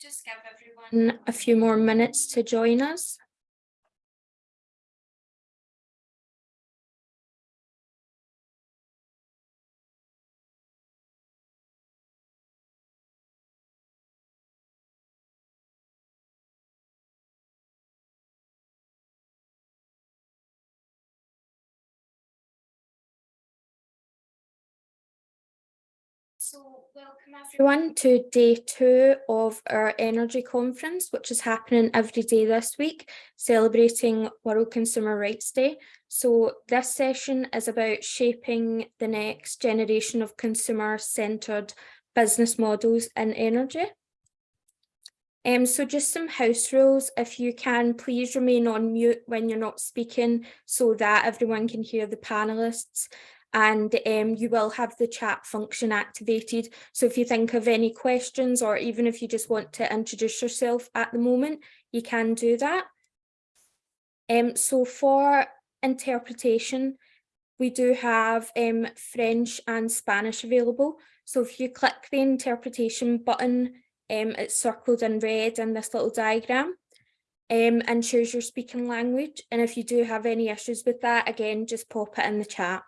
just give everyone a few more minutes to join us. So welcome everyone to day two of our energy conference, which is happening every day this week, celebrating World Consumer Rights Day. So this session is about shaping the next generation of consumer-centred business models in energy. Um, so just some house rules, if you can, please remain on mute when you're not speaking so that everyone can hear the panellists and um, you will have the chat function activated. So if you think of any questions or even if you just want to introduce yourself at the moment, you can do that. Um, so for interpretation, we do have um, French and Spanish available. So if you click the interpretation button, um, it's circled in red in this little diagram. Um, and choose your speaking language. And if you do have any issues with that, again, just pop it in the chat.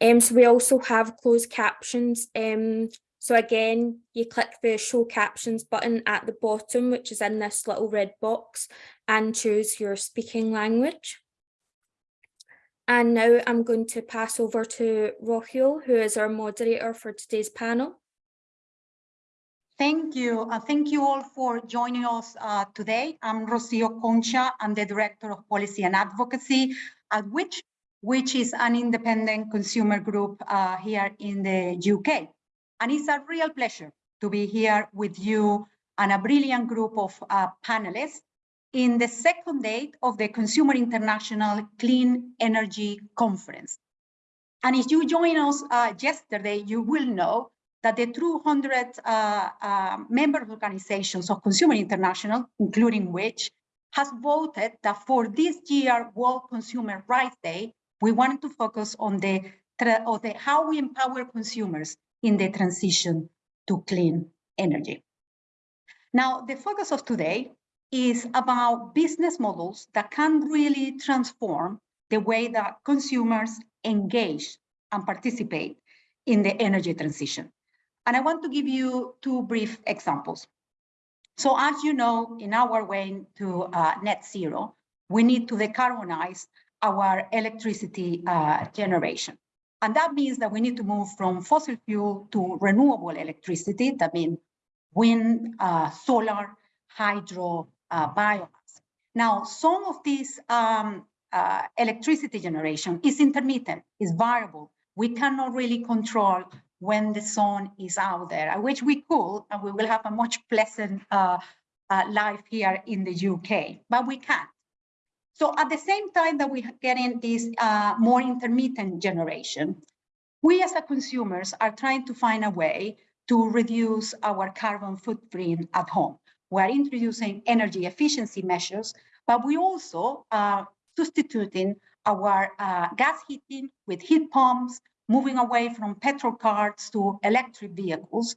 Um, so we also have closed captions. Um, so again, you click the show captions button at the bottom, which is in this little red box and choose your speaking language. And now I'm going to pass over to Rocio, who is our moderator for today's panel. Thank you. Uh, thank you all for joining us uh, today. I'm Rocio Concha. I'm the Director of Policy and Advocacy at which which is an independent consumer group uh, here in the UK. And it's a real pleasure to be here with you and a brilliant group of uh, panelists in the second date of the Consumer International Clean Energy Conference. And if you joined us uh, yesterday, you will know that the 200 uh, uh, member organizations of Consumer International, including which, has voted that for this year World Consumer Rights Day, we wanted to focus on the, the how we empower consumers in the transition to clean energy. Now, the focus of today is about business models that can really transform the way that consumers engage and participate in the energy transition. And I want to give you two brief examples. So as you know, in our way to uh, net zero, we need to decarbonize our electricity uh, generation. And that means that we need to move from fossil fuel to renewable electricity. That means wind, uh, solar, hydro, uh, biomass. Now, some of this um, uh, electricity generation is intermittent, is variable. We cannot really control when the sun is out there, which we could, and we will have a much pleasant uh, uh, life here in the UK, but we can't. So at the same time that we are getting this uh, more intermittent generation, we as consumers are trying to find a way to reduce our carbon footprint at home. We're introducing energy efficiency measures, but we also are substituting our uh, gas heating with heat pumps, moving away from petrol cars to electric vehicles.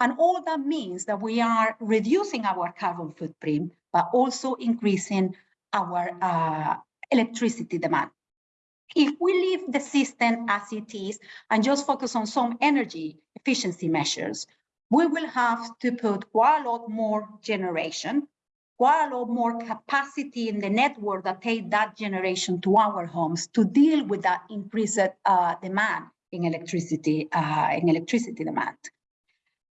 And all that means that we are reducing our carbon footprint, but also increasing our uh, electricity demand. If we leave the system as it is and just focus on some energy efficiency measures, we will have to put quite a lot more generation, quite a lot more capacity in the network that take that generation to our homes to deal with that increased uh, demand in electricity, uh, in electricity demand.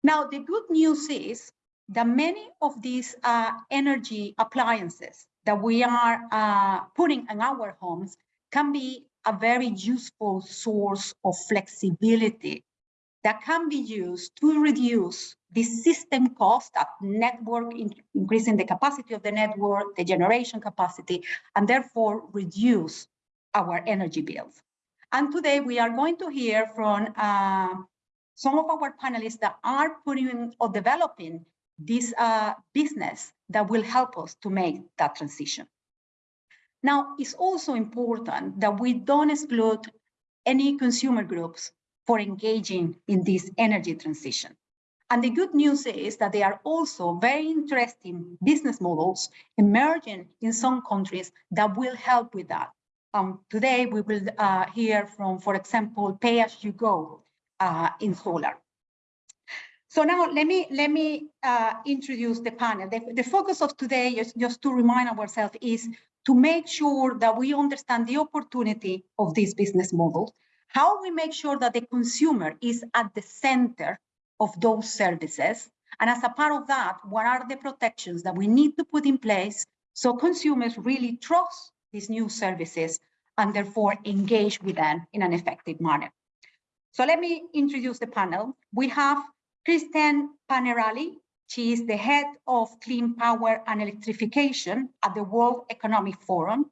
Now, the good news is that many of these uh, energy appliances that we are uh, putting in our homes can be a very useful source of flexibility that can be used to reduce the system cost of network, in, increasing the capacity of the network, the generation capacity, and therefore reduce our energy bills. And today we are going to hear from uh, some of our panelists that are putting or developing this uh, business that will help us to make that transition. Now, it's also important that we don't exclude any consumer groups for engaging in this energy transition. And the good news is that there are also very interesting business models emerging in some countries that will help with that. Um, today, we will uh, hear from, for example, pay as you go uh, in solar. So now let me let me uh, introduce the panel. The, the, focus of today is just to remind ourselves is to make sure that we understand the opportunity of this business model, how we make sure that the consumer is at the center of those services, and as a part of that, what are the protections that we need to put in place so consumers really trust these new services and therefore engage with them in an effective manner. So let me introduce the panel. We have Kristen Panerali. She is the head of clean power and electrification at the World Economic Forum.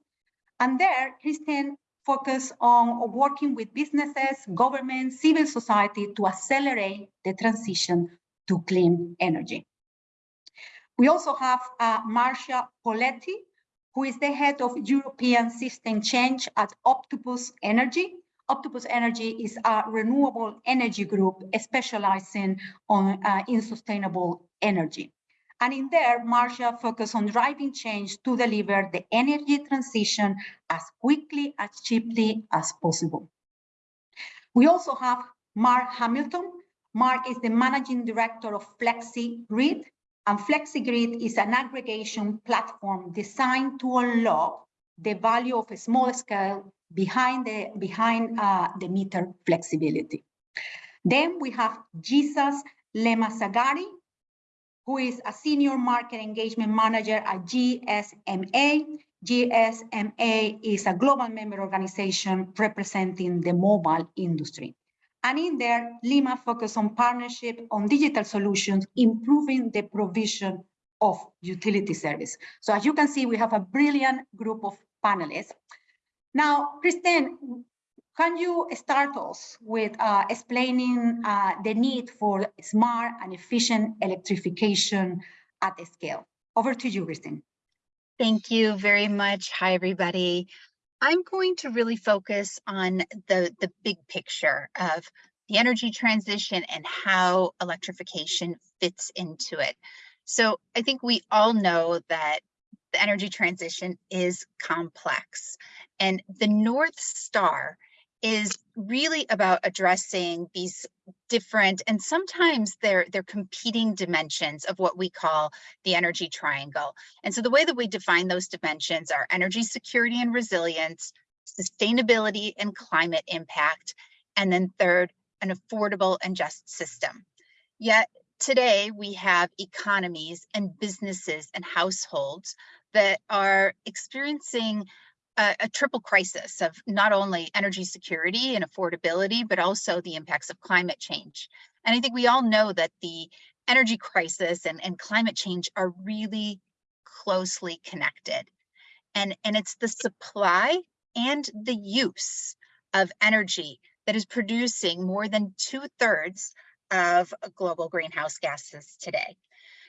And there, Kristen focus on working with businesses, governments, civil society to accelerate the transition to clean energy. We also have uh, Marcia Poletti, who is the head of European System Change at Octopus Energy. Octopus Energy is a renewable energy group specializing on, uh, in sustainable energy. And in there, Marcia focused on driving change to deliver the energy transition as quickly, as cheaply as possible. We also have Mark Hamilton. Mark is the managing director of FlexiGrid, and FlexiGrid is an aggregation platform designed to unlock the value of a small scale behind the behind uh, the meter flexibility. Then we have Jesus Lemasagari, who is a senior market engagement manager at GSMA. GSMA is a global member organization representing the mobile industry. And in there, Lima focused on partnership on digital solutions, improving the provision of utility service. So as you can see, we have a brilliant group of panelists. Now, Kristen, can you start us with uh, explaining uh, the need for smart and efficient electrification at the scale? Over to you, Kristen. Thank you very much. Hi, everybody. I'm going to really focus on the, the big picture of the energy transition and how electrification fits into it. So I think we all know that the energy transition is complex. And the North Star is really about addressing these different and sometimes they're they're competing dimensions of what we call the energy triangle. And so the way that we define those dimensions are energy security and resilience, sustainability and climate impact, and then third, an affordable and just system. Yet today we have economies and businesses and households that are experiencing a, a, triple crisis of not only energy security and affordability, but also the impacts of climate change. And I think we all know that the energy crisis and, and climate change are really closely connected. And, and it's the supply and the use of energy that is producing more than two thirds of global greenhouse gases today.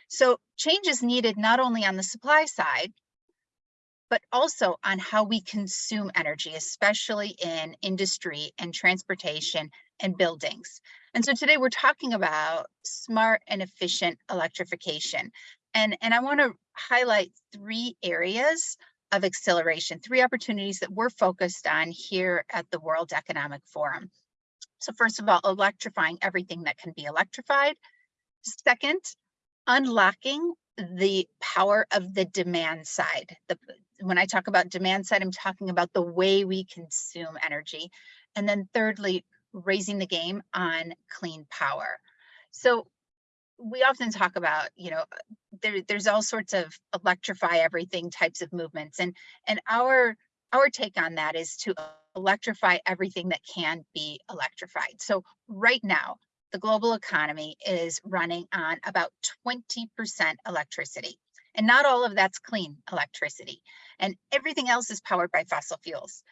So change is needed not only on the supply side, but also on how we consume energy, especially in industry and transportation and buildings. And so today we're talking about smart and efficient electrification. And, and I wanna highlight three areas of acceleration, three opportunities that we're focused on here at the World Economic Forum. So first of all, electrifying everything that can be electrified. Second, unlocking the power of the demand side. The, when I talk about demand side, I'm talking about the way we consume energy. And then thirdly, raising the game on clean power. So we often talk about, you know, there, there's all sorts of electrify everything types of movements. And, and our, our take on that is to electrify everything that can be electrified. So right now, the global economy is running on about 20% electricity. And not all of that's clean electricity. And everything else is powered by fossil fuels.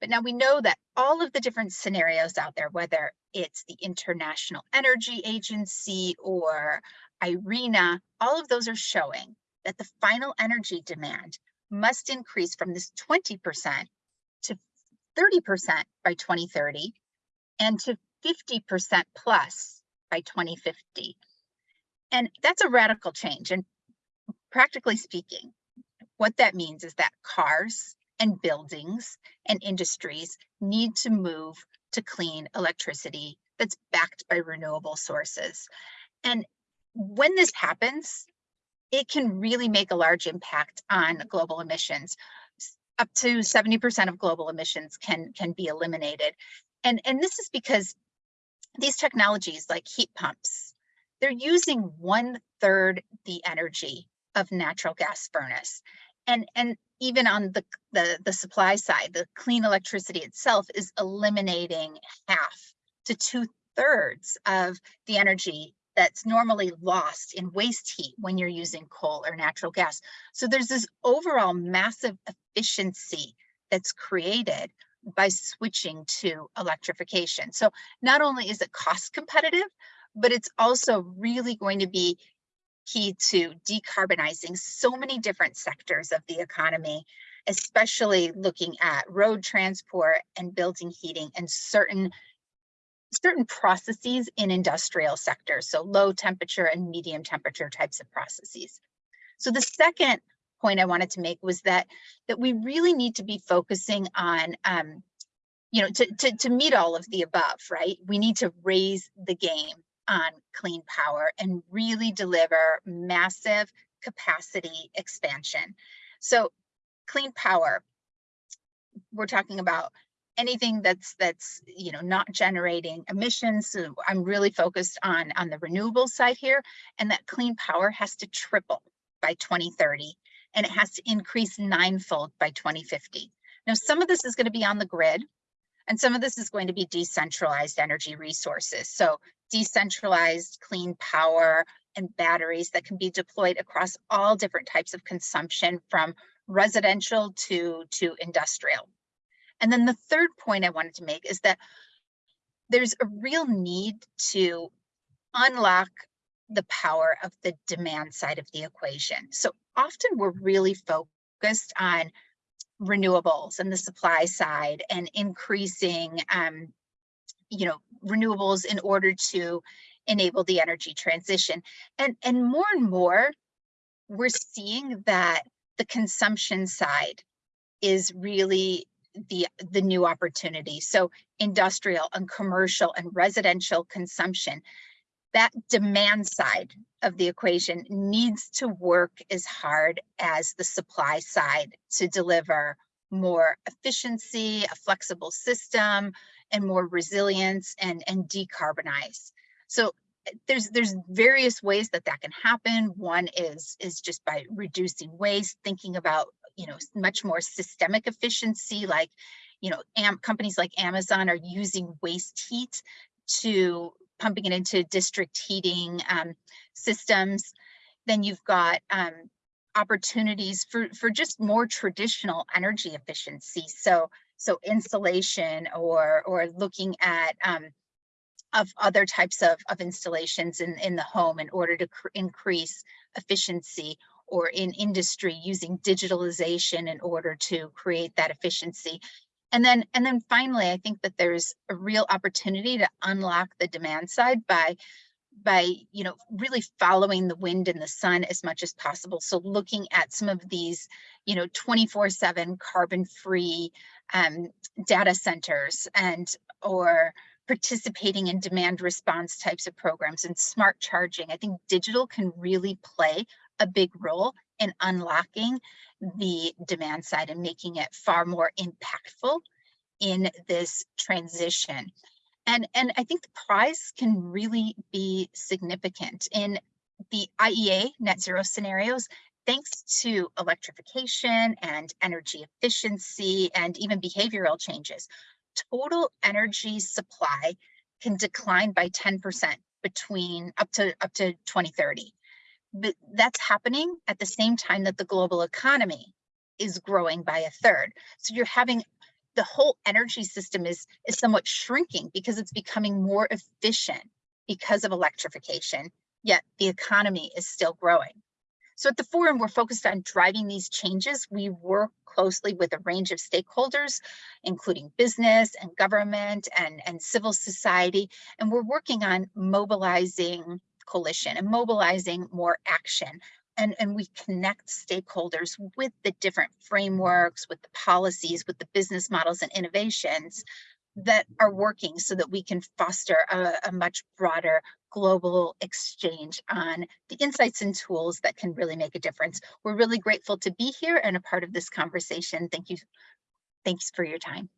But now we know that all of the different scenarios out there, whether it's the International Energy Agency or IRENA, all of those are showing that the final energy demand must increase from this 20% to 30% by 2030 and to 50% plus by 2050. And that's a radical change. And practically speaking, what that means is that cars and buildings and industries need to move to clean electricity that's backed by renewable sources. And when this happens, it can really make a large impact on global emissions. Up to 70% of global emissions can, can be eliminated. And, and this is because these technologies like heat pumps, they're using one third the energy of natural gas furnace. And, and even on the, the, the supply side, the clean electricity itself is eliminating half to two thirds of the energy that's normally lost in waste heat when you're using coal or natural gas. So there's this overall massive efficiency that's created by switching to electrification. So not only is it cost competitive, but it's also really going to be key to decarbonizing so many different sectors of the economy, especially looking at road transport and building heating and certain certain processes in industrial sectors, so low temperature and medium temperature types of processes. So the second point I wanted to make was that that we really need to be focusing on um, you know, to, to, to meet all of the above, right? We need to raise the game on clean power and really deliver massive capacity expansion. So clean power, we're talking about anything that's that's you know not generating emissions so i'm really focused on on the renewable side here and that clean power has to triple by 2030 and it has to increase ninefold by 2050 now some of this is going to be on the grid and some of this is going to be decentralized energy resources. So decentralized clean power and batteries that can be deployed across all different types of consumption from residential to to industrial. And then the third point I wanted to make is that there's a real need to unlock the power of the demand side of the equation. So often we're really focused on renewables and the supply side and increasing um, you know renewables in order to enable the energy transition and and more and more we're seeing that the consumption side is really the the new opportunity so industrial and commercial and residential consumption that demand side of the equation needs to work as hard as the supply side to deliver more efficiency a flexible system and more resilience and and decarbonize. So eh, there's there's various ways that that can happen. One is is just by reducing waste thinking about you know, much more systemic efficiency, like, you know, am, companies like Amazon are using waste heat to pumping it into district heating um, systems. Then you've got um, opportunities for, for just more traditional energy efficiency. So, so insulation or, or looking at um, of other types of, of installations in, in the home in order to increase efficiency or in industry using digitalization in order to create that efficiency. And then, and then finally, I think that there's a real opportunity to unlock the demand side by by you know really following the wind and the sun as much as possible. So looking at some of these you know 24 7 carbon free um, data centers and or participating in demand response types of programs and smart charging i think digital can really play a big role in unlocking the demand side and making it far more impactful in this transition. And, and I think the prize can really be significant in the IEA net zero scenarios, thanks to electrification and energy efficiency and even behavioral changes. Total energy supply can decline by 10% between up to up to 2030 but that's happening at the same time that the global economy is growing by a third. So you're having the whole energy system is is somewhat shrinking because it's becoming more efficient because of electrification, yet the economy is still growing. So at the forum, we're focused on driving these changes. We work closely with a range of stakeholders, including business and government and, and civil society, and we're working on mobilizing coalition and mobilizing more action. And, and we connect stakeholders with the different frameworks, with the policies, with the business models and innovations that are working so that we can foster a, a much broader global exchange on the insights and tools that can really make a difference. We're really grateful to be here and a part of this conversation. Thank you. Thanks for your time.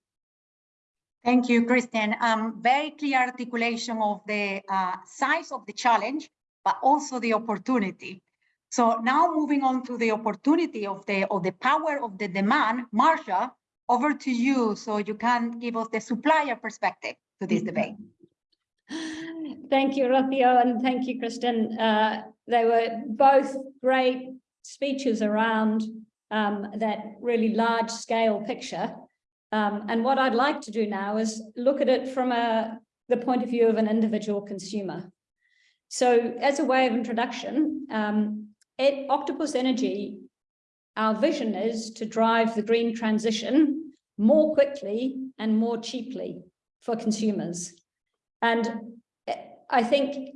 Thank you, Kristen. Um, very clear articulation of the uh, size of the challenge, but also the opportunity. So now moving on to the opportunity of the of the power of the demand, Marcia, over to you so you can give us the supplier perspective to this debate. Thank you, Rocio, and thank you, Kristen. Uh, they were both great speeches around um, that really large scale picture. Um, and what I'd like to do now is look at it from a, the point of view of an individual consumer. So as a way of introduction, um, at Octopus Energy, our vision is to drive the green transition more quickly and more cheaply for consumers. And I think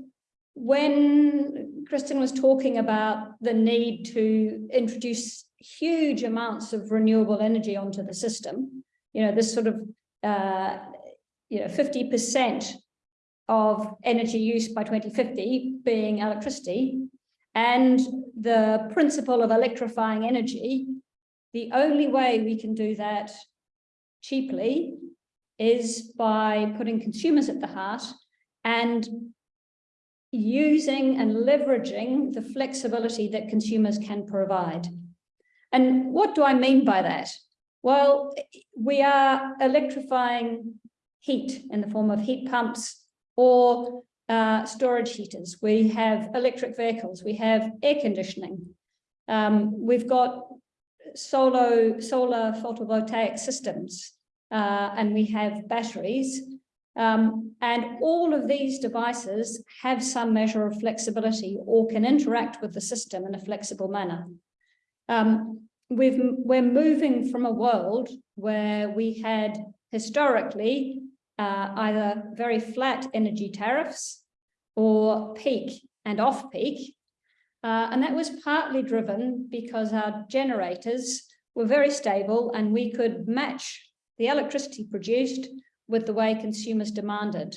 when Kristen was talking about the need to introduce huge amounts of renewable energy onto the system, you know, this sort of, uh, you know, 50% of energy use by 2050 being electricity, and the principle of electrifying energy, the only way we can do that cheaply is by putting consumers at the heart and using and leveraging the flexibility that consumers can provide. And what do I mean by that? Well, we are electrifying heat in the form of heat pumps or uh, storage heaters. We have electric vehicles. We have air conditioning. Um, we've got solar, solar photovoltaic systems uh, and we have batteries. Um, and all of these devices have some measure of flexibility or can interact with the system in a flexible manner. Um, we've, we're moving from a world where we had historically uh, either very flat energy tariffs or peak and off peak. Uh, and that was partly driven because our generators were very stable and we could match the electricity produced with the way consumers demanded.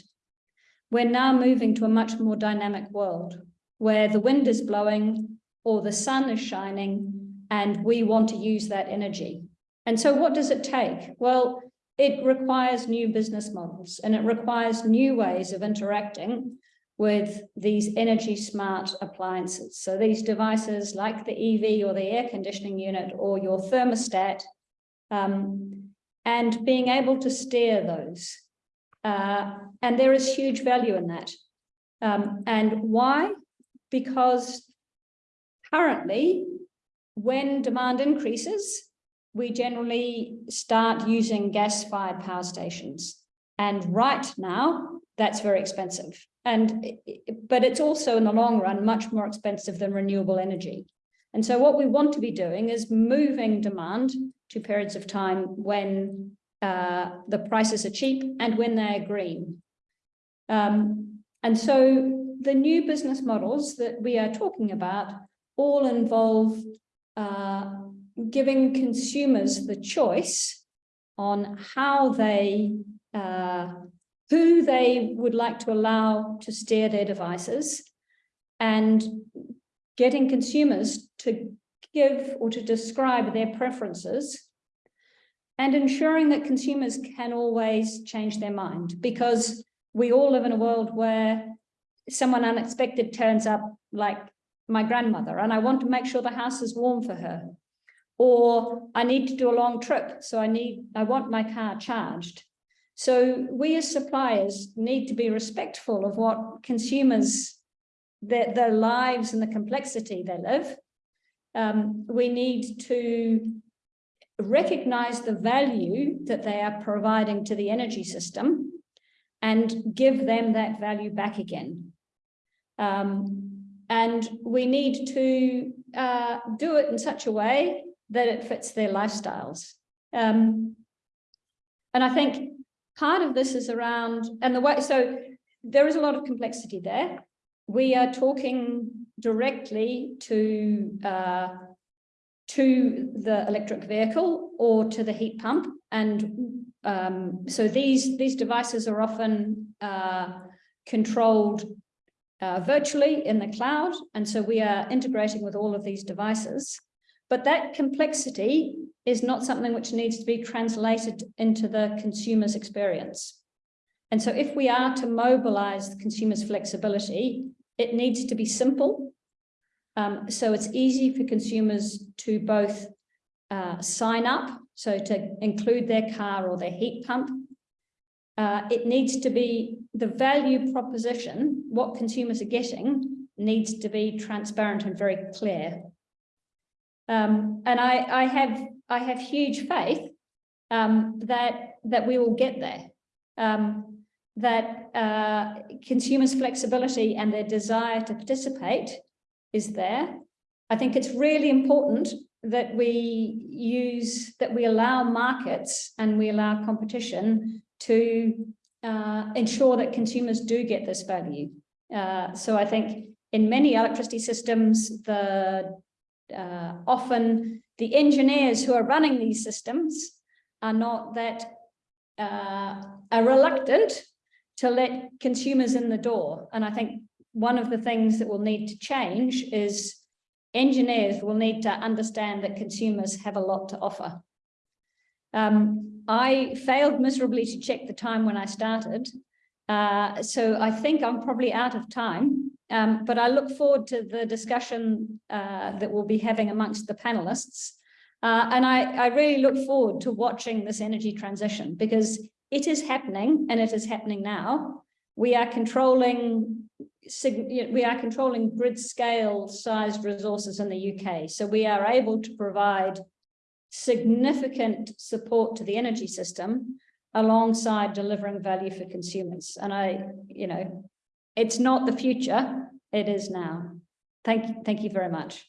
We're now moving to a much more dynamic world where the wind is blowing or the sun is shining and we want to use that energy. And so what does it take? Well, it requires new business models and it requires new ways of interacting with these energy smart appliances. So these devices like the EV or the air conditioning unit or your thermostat, um, and being able to steer those. Uh, and there is huge value in that. Um, and why? Because currently, when demand increases, we generally start using gas-fired power stations. And right now, that's very expensive. And but it's also in the long run much more expensive than renewable energy. And so what we want to be doing is moving demand to periods of time when uh, the prices are cheap and when they're green. Um, and so the new business models that we are talking about all involve uh, giving consumers the choice on how they, uh, who they would like to allow to steer their devices and getting consumers to give or to describe their preferences and ensuring that consumers can always change their mind because we all live in a world where someone unexpected turns up like my grandmother and I want to make sure the house is warm for her. Or I need to do a long trip, so I need, I want my car charged. So we as suppliers need to be respectful of what consumers, their, their lives and the complexity they live. Um, we need to recognize the value that they are providing to the energy system and give them that value back again. Um, and we need to uh, do it in such a way that it fits their lifestyles. Um, and I think part of this is around, and the way, so there is a lot of complexity there. we are talking directly to uh, to the electric vehicle or to the heat pump. And um, so these, these devices are often uh, controlled uh, virtually in the cloud. And so we are integrating with all of these devices. But that complexity is not something which needs to be translated into the consumer's experience. And so if we are to mobilize the consumer's flexibility, it needs to be simple um, so it's easy for consumers to both uh, sign up, so to include their car or their heat pump. Uh, it needs to be the value proposition, what consumers are getting needs to be transparent and very clear. Um, and I, I have I have huge faith um, that that we will get there. Um, that uh, consumers' flexibility and their desire to participate is there. I think it's really important that we use, that we allow markets and we allow competition to uh, ensure that consumers do get this value. Uh, so I think in many electricity systems, the uh, often the engineers who are running these systems are not that uh, are reluctant to let consumers in the door. And I think one of the things that will need to change is engineers will need to understand that consumers have a lot to offer. Um, I failed miserably to check the time when I started, uh, so I think I'm probably out of time, um, but I look forward to the discussion uh, that we'll be having amongst the panelists. Uh, and I, I really look forward to watching this energy transition because it is happening and it is happening now. We are controlling we are controlling grid scale sized resources in the UK. So we are able to provide significant support to the energy system alongside delivering value for consumers. And I, you know, it's not the future, it is now. Thank you, thank you very much.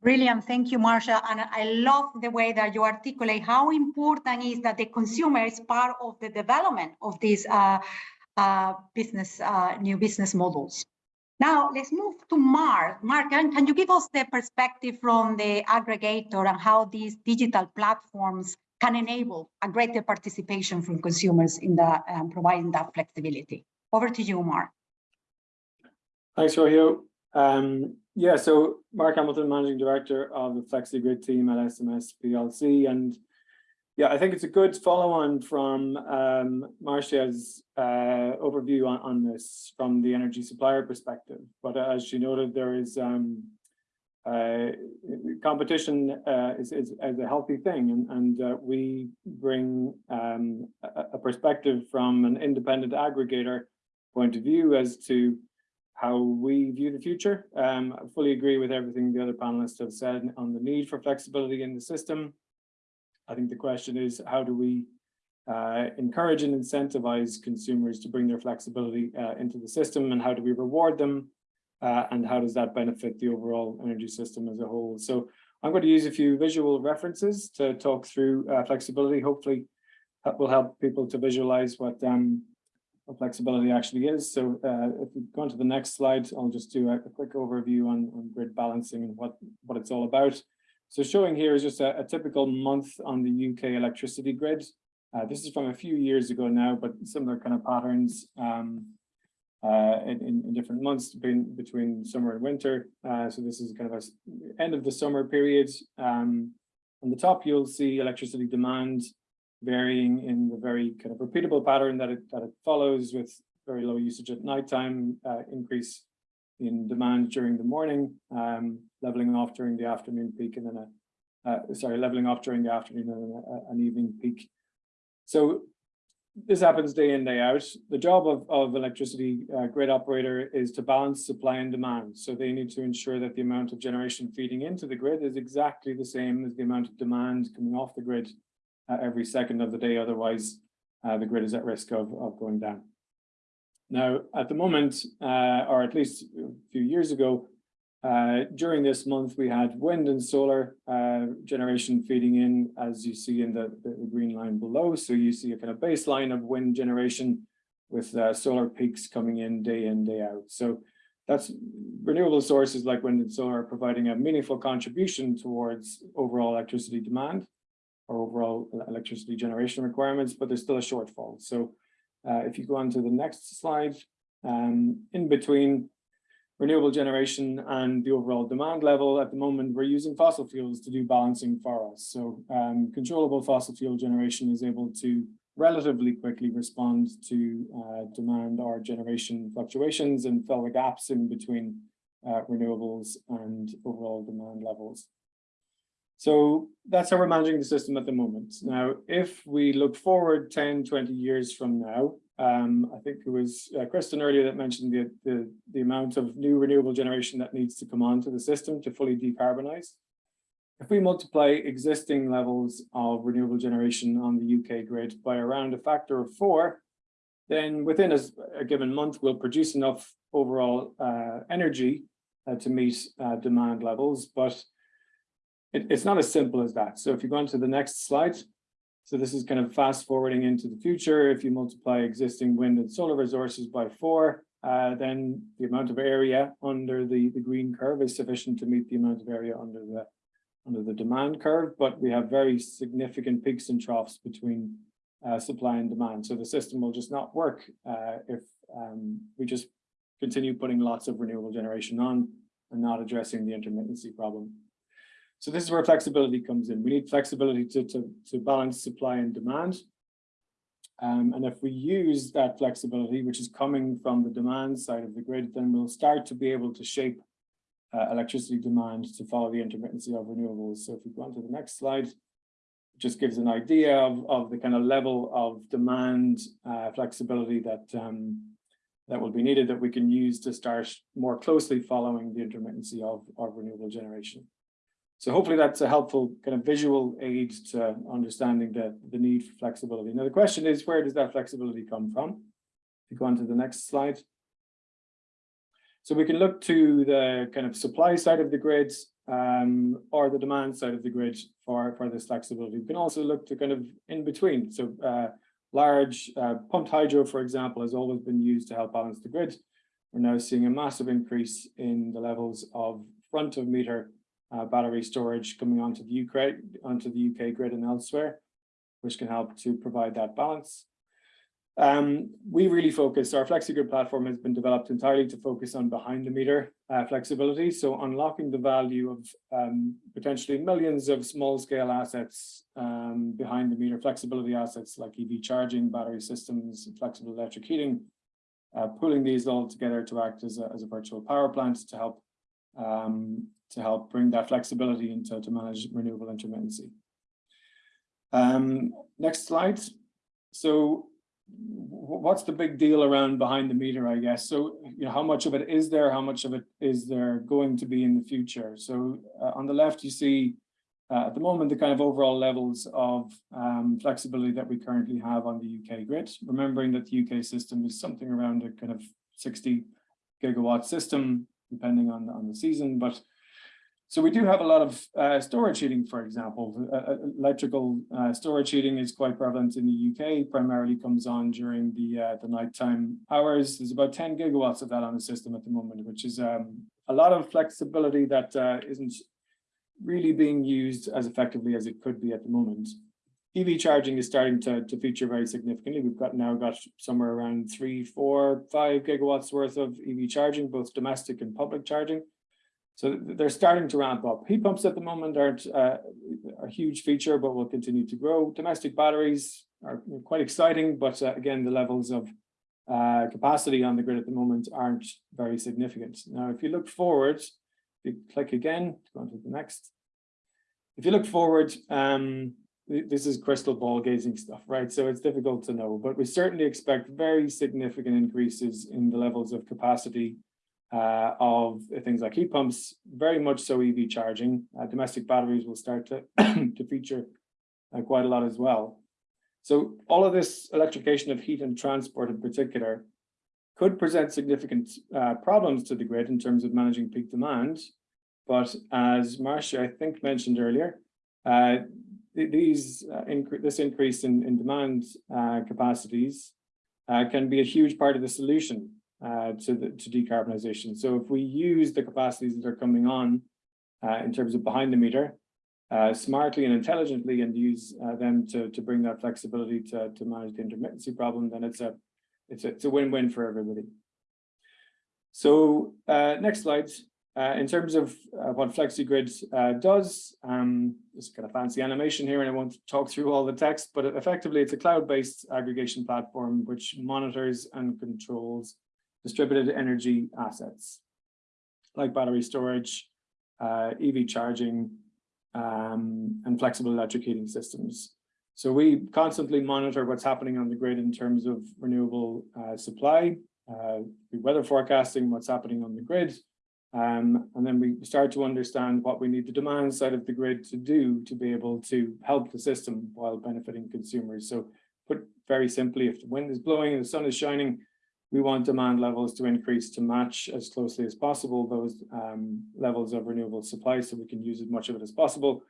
Brilliant. Thank you, Marcia. And I love the way that you articulate how important is that the consumer is part of the development of these uh, uh, business, uh, new business models. Now let's move to Mark. Mark, can, can you give us the perspective from the aggregator and how these digital platforms can enable a greater participation from consumers in the um, providing that flexibility? Over to you, Mark. Thanks, Rocio. Um, yeah, so Mark Hamilton, Managing Director of the FlexiGrid team at SMS PLC, and yeah, I think it's a good follow-on from um, Marcia's uh, overview on, on this from the energy supplier perspective. But as she noted, there is um, uh, competition uh, is, is, is, a healthy thing, and, and uh, we bring um, a, a, perspective from an independent aggregator point of view as to how we view the future. Um, I fully agree with everything the other panelists have said on the need for flexibility in the system I think the question is how do we uh, encourage and incentivize consumers to bring their flexibility uh, into the system and how do we reward them uh, and how does that benefit the overall energy system as a whole. So I'm going to use a few visual references to talk through uh, flexibility. Hopefully that will help people to visualize what, um, what flexibility actually is. So uh, if we go on to the next slide, I'll just do a, a quick overview on, on grid balancing and what, what it's all about. So showing here is just a, a typical month on the UK electricity grid. Uh, this is from a few years ago now, but similar kind of patterns um, uh, in, in, different months between, between summer and winter. Uh, so this is kind of a end of the summer period. Um, on the top, you'll see electricity demand varying in the very kind of repeatable pattern that it, that it follows with very low usage at nighttime, uh, increase in demand during the morning, um, leveling off during the afternoon peak, and then a, uh, sorry, leveling off during the afternoon and a, an evening peak. So this happens day in, day out. The job of, of electricity uh, grid operator is to balance supply and demand. So they need to ensure that the amount of generation feeding into the grid is exactly the same as the amount of demand coming off the grid uh, every second of the day. Otherwise, uh, the grid is at risk of, of going down. Now, at the moment, uh, or at least a few years ago, uh, during this month, we had wind and solar uh, generation feeding in, as you see in the, the, green line below. So you see a kind of baseline of wind generation with uh, solar peaks coming in day in, day out. So that's renewable sources like wind and solar providing a meaningful contribution towards overall electricity demand or overall electricity generation requirements, but there's still a shortfall. So uh, if you go on to the next slide, um, in between renewable generation and the overall demand level, at the moment, we're using fossil fuels to do balancing for us. So um, controllable fossil fuel generation is able to relatively quickly respond to uh, demand or generation fluctuations and fill the gaps in between uh, renewables and overall demand levels. So that's how we're managing the system at the moment. Now, if we look forward 10, 20 years from now, um, I think it was uh, Kristen earlier that mentioned the, the, the amount of new renewable generation that needs to come onto the system to fully decarbonize. If we multiply existing levels of renewable generation on the UK grid by around a factor of four, then within a, a given month, we'll produce enough overall uh, energy uh, to meet uh, demand levels, but it, it's not as simple as that. So if you go on to the next slide, so this is kind of fast forwarding into the future. If you multiply existing wind and solar resources by four, uh, then the amount of area under the, the green curve is sufficient to meet the amount of area under the under the demand curve, but we have very significant peaks and troughs between uh, supply and demand. So the system will just not work uh, if um, we just continue putting lots of renewable generation on and not addressing the intermittency problem. So this is where flexibility comes in. We need flexibility to, to, to balance supply and demand. Um, and if we use that flexibility, which is coming from the demand side of the grid, then we'll start to be able to shape uh, electricity demand to follow the intermittency of renewables. So if we go on to the next slide, just gives an idea of, of the kind of level of demand uh, flexibility that um, that will be needed that we can use to start more closely following the intermittency of, of renewable generation. So hopefully that's a helpful kind of visual aid to understanding the, the need for flexibility. Now the question is, where does that flexibility come from? If you go on to the next slide. So we can look to the kind of supply side of the grid um, or the demand side of the grid for, for this flexibility. We can also look to kind of in between. So uh, large uh, pumped hydro, for example, has always been used to help balance the grid. We're now seeing a massive increase in the levels of front of meter uh, battery storage coming onto the UK, onto the UK grid and elsewhere, which can help to provide that balance. Um, we really focus, our FlexiGrid platform has been developed entirely to focus on behind the meter uh, flexibility. So unlocking the value of um, potentially millions of small scale assets um, behind the meter flexibility assets like EV charging, battery systems, flexible electric heating, uh, pulling these all together to act as a, as a virtual power plant to help um, to help bring that flexibility into to manage renewable intermittency. Um, next slide. So what's the big deal around behind the meter, I guess? So, you know, how much of it is there? How much of it is there going to be in the future? So uh, on the left, you see uh, at the moment, the kind of overall levels of um, flexibility that we currently have on the UK grid, remembering that the UK system is something around a kind of 60 gigawatt system, depending on, on the season, but so we do have a lot of uh, storage heating, for example. Uh, uh, electrical uh, storage heating is quite prevalent in the UK, primarily comes on during the uh, the nighttime hours. There's about 10 gigawatts of that on the system at the moment, which is um, a lot of flexibility that uh, not really being used as effectively as it could be at the moment. EV charging is starting to, to feature very significantly. We've got now got somewhere around three, four, five gigawatts worth of EV charging, both domestic and public charging. So they're starting to ramp up. Heat pumps at the moment aren't uh, a huge feature, but will continue to grow. Domestic batteries are quite exciting, but uh, again, the levels of uh, capacity on the grid at the moment aren't very significant. Now, if you look forward, if you click again, to go on to the next. If you look forward, um, this is crystal ball gazing stuff, right? So it's difficult to know, but we certainly expect very significant increases in the levels of capacity uh, of things like heat pumps, very much so EV charging. Uh, domestic batteries will start to, to feature uh, quite a lot as well. So all of this electrification of heat and transport in particular could present significant uh, problems to the grid in terms of managing peak demand. But as Marcia, I think, mentioned earlier, uh, these uh, incre this increase in, in demand capacities can be a huge part of the solution uh, to the to decarbonization. So if we use the capacities that are coming on uh, in terms of behind the meter uh, smartly and intelligently and use uh, them to to bring that flexibility to to manage the intermittency problem, then it's a it's a, it's a win-win for everybody. So uh, next slide. Uh, in terms of what FlexiGrid does, um, this kind of fancy animation here, and I won't talk through all the text, but effectively it's a cloud-based aggregation platform which monitors and controls distributed energy assets like battery storage, uh, EV charging, um, and flexible electric heating systems. So we constantly monitor what's happening on the grid in terms of renewable uh, supply, uh, weather forecasting, what's happening on the grid, um, and then we start to understand what we need the demand side of the grid to do to be able to help the system while benefiting consumers. So put very simply, if the wind is blowing and the sun is shining, we want demand levels to increase to match as closely as possible those um, levels of renewable supply so we can use as much of it as possible.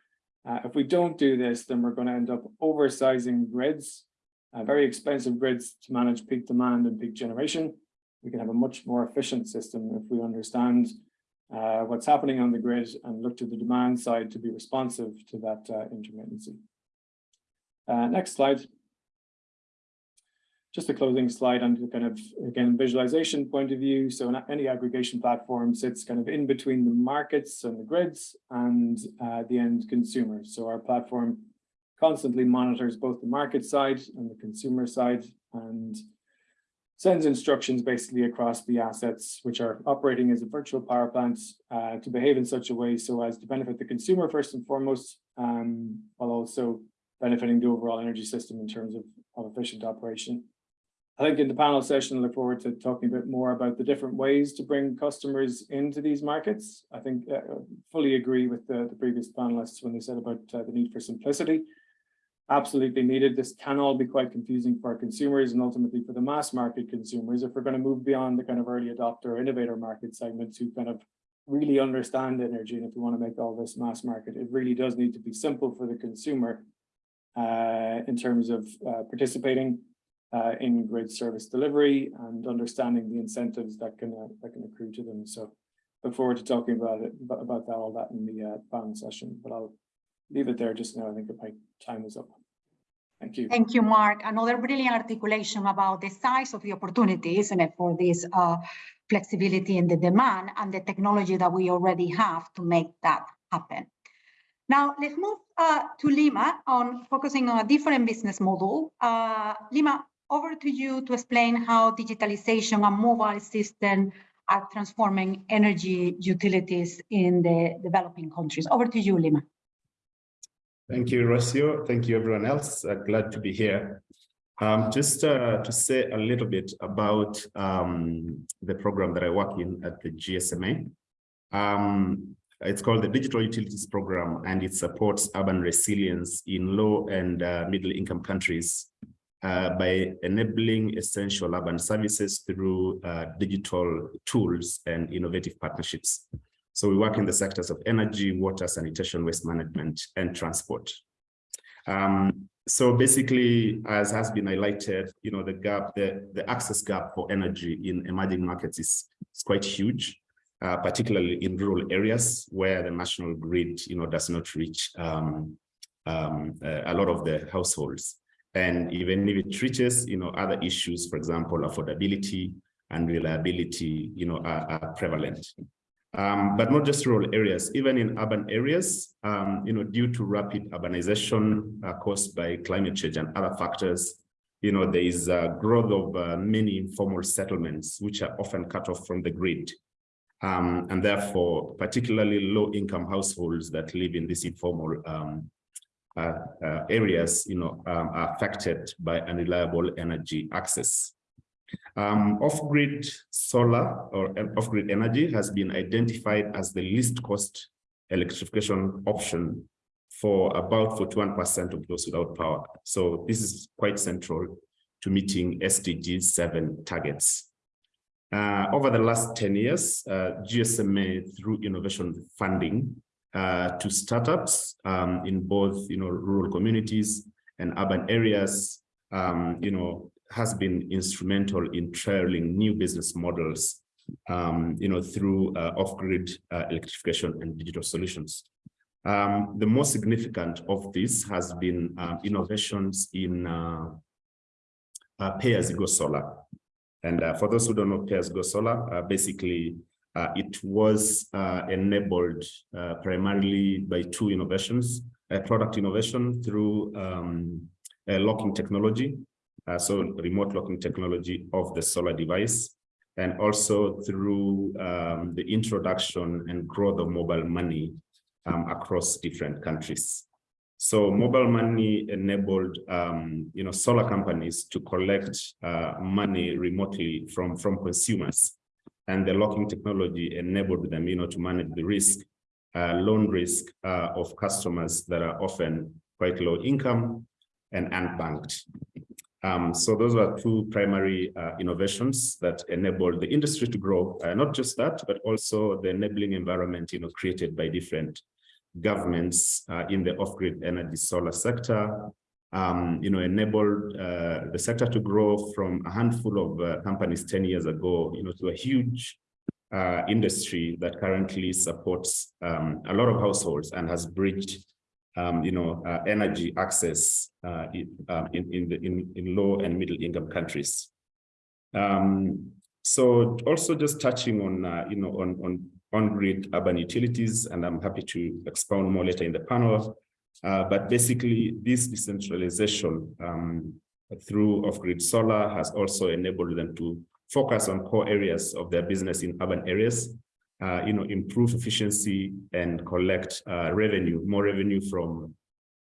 Uh, if we don't do this, then we're going to end up oversizing grids, uh, very expensive grids to manage peak demand and peak generation. We can have a much more efficient system if we understand uh, what's happening on the grid and look to the demand side to be responsive to that uh, intermittency. Uh, next slide. Just a closing slide on the kind of, again, visualization point of view. So any aggregation platform sits kind of in between the markets and the grids and uh, the end consumer. So our platform constantly monitors both the market side and the consumer side and sends instructions basically across the assets which are operating as a virtual power plant uh, to behave in such a way so as to benefit the consumer first and foremost, um, while also benefiting the overall energy system in terms of, of efficient operation. I think in the panel session, I look forward to talking a bit more about the different ways to bring customers into these markets. I think uh, fully agree with the, the previous panelists when they said about uh, the need for simplicity absolutely needed. This can all be quite confusing for consumers and ultimately for the mass market consumers if we're going to move beyond the kind of early adopter innovator market segments who kind of really understand energy. And if we want to make all this mass market, it really does need to be simple for the consumer uh, in terms of uh, participating uh, in grid service delivery and understanding the incentives that can uh, that can accrue to them. So look forward to talking about it about that all that in the uh, panel session, but I'll leave it there just now. I think my time is up. Thank you. Thank you, Mark. Another brilliant articulation about the size of the opportunity, isn't it, for this uh, flexibility in the demand and the technology that we already have to make that happen. Now, let's move uh, to Lima on focusing on a different business model. Uh, Lima, over to you to explain how digitalization and mobile system are transforming energy utilities in the developing countries. Over to you, Lima. Thank you, Rocio. Thank you, everyone else. Uh, glad to be here. Um, just uh, to say a little bit about um, the program that I work in at the GSMA. Um, it's called the Digital Utilities Program, and it supports urban resilience in low and uh, middle income countries uh, by enabling essential urban services through uh, digital tools and innovative partnerships. So we work in the sectors of energy, water, sanitation, waste management, and transport. Um, so basically, as has been highlighted, you know, the gap, the, the access gap for energy in emerging markets is, is quite huge, uh, particularly in rural areas where the national grid, you know, does not reach um, um, a lot of the households. And even if it reaches, you know, other issues, for example, affordability and reliability, you know, are, are prevalent. Um, but not just rural areas, even in urban areas, um, you know, due to rapid urbanization uh, caused by climate change and other factors, you know, there is a growth of uh, many informal settlements, which are often cut off from the grid. Um, and therefore, particularly low-income households that live in these informal um, areas, you know, um, are affected by unreliable energy access. Um, Off-grid solar or off-grid energy has been identified as the least cost electrification option for about 41% of those without power. So this is quite central to meeting SDG 7 targets. Uh, over the last 10 years, uh, GSMA through innovation funding uh, to startups um, in both you know, rural communities and urban areas, um, you know, has been instrumental in trialing new business models, um, you know, through uh, off-grid uh, electrification and digital solutions. Um, the most significant of this has been uh, innovations in uh, uh, pay-as-you-go solar. And for those who don't know pay-as-you-go solar, basically it was uh, enabled uh, primarily by two innovations, a product innovation through um, a locking technology, uh, so remote locking technology of the solar device, and also through um, the introduction and growth of mobile money um, across different countries. So mobile money enabled, um, you know, solar companies to collect uh, money remotely from, from consumers. And the locking technology enabled them, you know, to manage the risk, uh, loan risk uh, of customers that are often quite low income and unbanked. Um, so those are two primary uh, innovations that enabled the industry to grow. Uh, not just that, but also the enabling environment, you know, created by different governments uh, in the off-grid energy solar sector, um, you know, enabled uh, the sector to grow from a handful of uh, companies 10 years ago, you know, to a huge uh, industry that currently supports um, a lot of households and has bridged, um, you know, uh, energy access uh, in, um, in, in, the, in, in low and middle income countries. Um, so also just touching on, uh, you know, on, on on-grid urban utilities, and I'm happy to expound more later in the panel. Uh, but basically, this decentralization um, through off-grid solar has also enabled them to focus on core areas of their business in urban areas, uh, you know, improve efficiency and collect uh, revenue, more revenue from,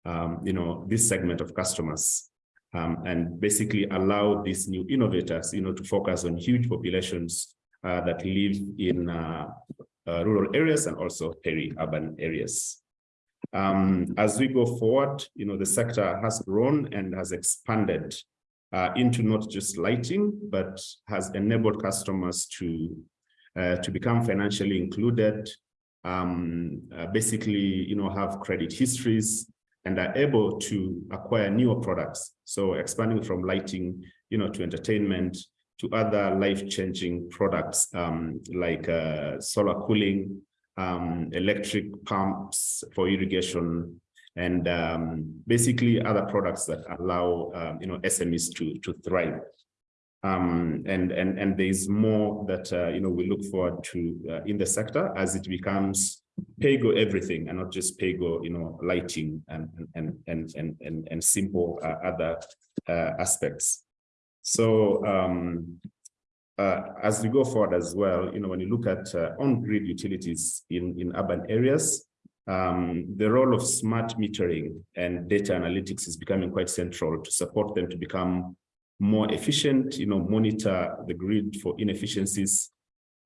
um, you know, this segment of customers. Um, and basically allow these new innovators, you know, to focus on huge populations uh, that live in uh, rural areas and also peri-urban areas. Um, as we go forward, you know, the sector has grown and has expanded uh, into not just lighting, but has enabled customers to, uh, to become financially included, um, uh, basically, you know, have credit histories and are able to acquire newer products. So expanding from lighting, you know, to entertainment, to other life-changing products um, like uh, solar cooling, um, electric pumps for irrigation, and um, basically other products that allow um, you know SMEs to to thrive. Um, and and and there is more that uh, you know we look forward to uh, in the sector as it becomes pay-go everything and not just pay-go you know lighting and and and and and, and simple uh, other uh, aspects. So um, uh, as we go forward as well, you know, when you look at uh, on-grid utilities in, in urban areas, um, the role of smart metering and data analytics is becoming quite central to support them to become more efficient, you know, monitor the grid for inefficiencies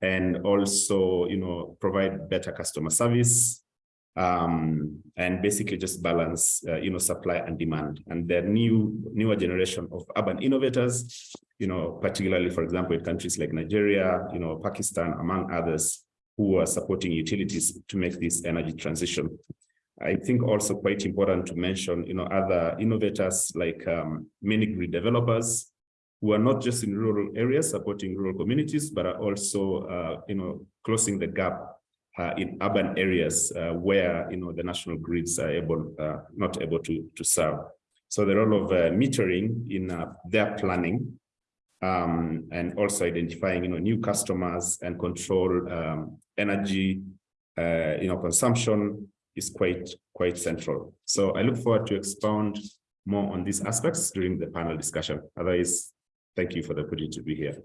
and also, you know, provide better customer service um, and basically just balance, uh, you know, supply and demand. And the new, newer generation of urban innovators, you know, particularly, for example, in countries like Nigeria, you know, Pakistan, among others, who are supporting utilities to make this energy transition. I think also quite important to mention, you know, other innovators like um, mini grid developers who are not just in rural areas supporting rural communities, but are also, uh, you know, closing the gap uh, in urban areas uh, where you know the national grids are able uh, not able to to serve. So the role of uh, metering in uh, their planning um, and also identifying you know new customers and control um, energy uh, you know consumption is quite quite central. So I look forward to expound more on these aspects during the panel discussion. Otherwise, thank you for the opportunity to be here.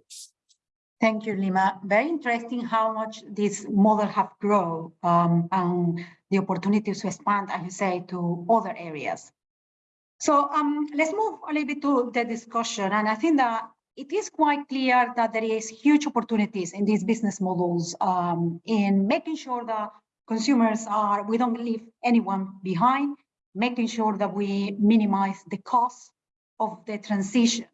Thank you, Lima. Very interesting how much this model have grown um, and the opportunities to expand, as you say, to other areas. So um, let's move a little bit to the discussion. And I think that it is quite clear that there is huge opportunities in these business models um, in making sure that consumers are, we don't leave anyone behind, making sure that we minimize the cost of the transition.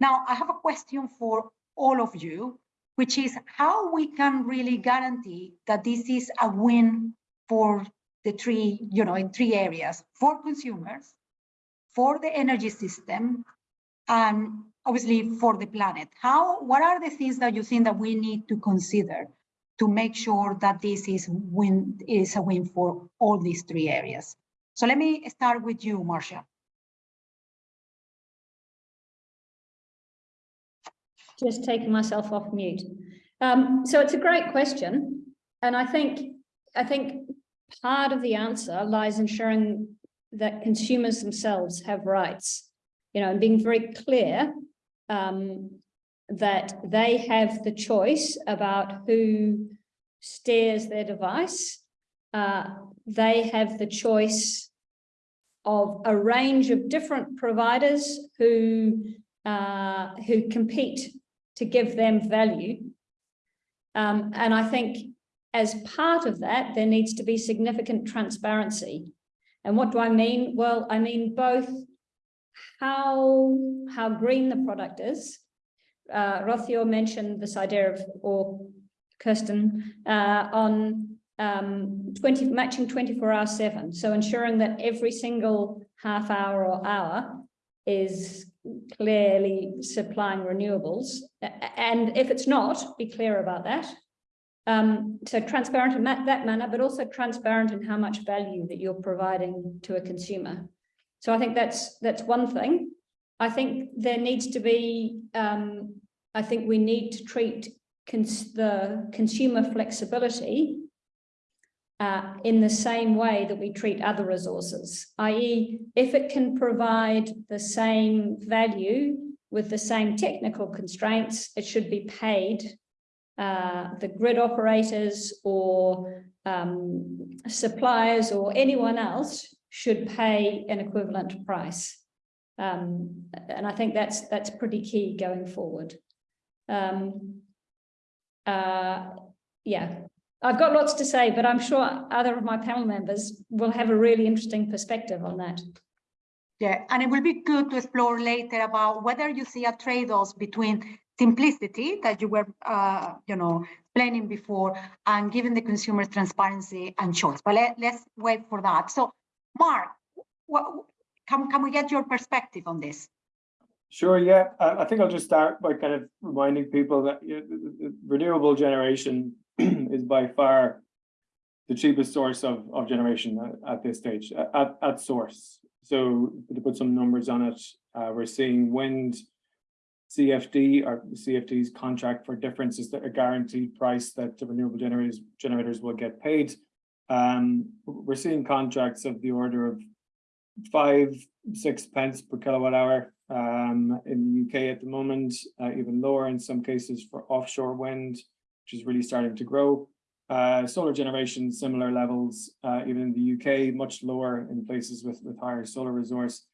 Now, I have a question for all of you which is how we can really guarantee that this is a win for the three, you know, in three areas, for consumers, for the energy system, and obviously for the planet. How, what are the things that you think that we need to consider to make sure that this is win, is a win for all these three areas? So let me start with you, Marcia. just taking myself off mute. Um, so it's a great question. And I think, I think part of the answer lies ensuring that consumers themselves have rights, you know, and being very clear um, that they have the choice about who steers their device. Uh, they have the choice of a range of different providers who uh, who compete to give them value. Um, and I think as part of that, there needs to be significant transparency. And what do I mean? Well, I mean both how, how green the product is. Uh, Rocio mentioned this idea of, or Kirsten, uh, on um, 20, matching 24 hour seven. So ensuring that every single half hour or hour is clearly supplying renewables. And if it's not, be clear about that. Um, so transparent in that, that manner, but also transparent in how much value that you're providing to a consumer. So I think that's that's one thing. I think there needs to be, um, I think we need to treat cons the consumer flexibility uh, in the same way that we treat other resources, i.e. if it can provide the same value with the same technical constraints, it should be paid uh, the grid operators or um, suppliers or anyone else should pay an equivalent price. Um, and I think that's that's pretty key going forward. Um, uh, yeah, I've got lots to say, but I'm sure other of my panel members will have a really interesting perspective on that. Yeah, and it will be good to explore later about whether you see a trade-off between simplicity that you were, uh, you know, planning before and giving the consumers transparency and choice. But let, let's wait for that. So, Mark, what, can, can we get your perspective on this? Sure, yeah, I, think I'll just start by kind of reminding people that you know, renewable generation is by far the cheapest source of, of generation at, at this stage, at, at source. So to put some numbers on it, uh, we're seeing wind CFD or CFD's contract for difference is a guaranteed price that the renewable generators generators will get paid. Um, we're seeing contracts of the order of five, six pence per kilowatt hour um, in the UK at the moment, uh, even lower in some cases for offshore wind, which is really starting to grow. Uh, solar generation, similar levels, uh, even in the UK, much lower in places with, with higher solar resource.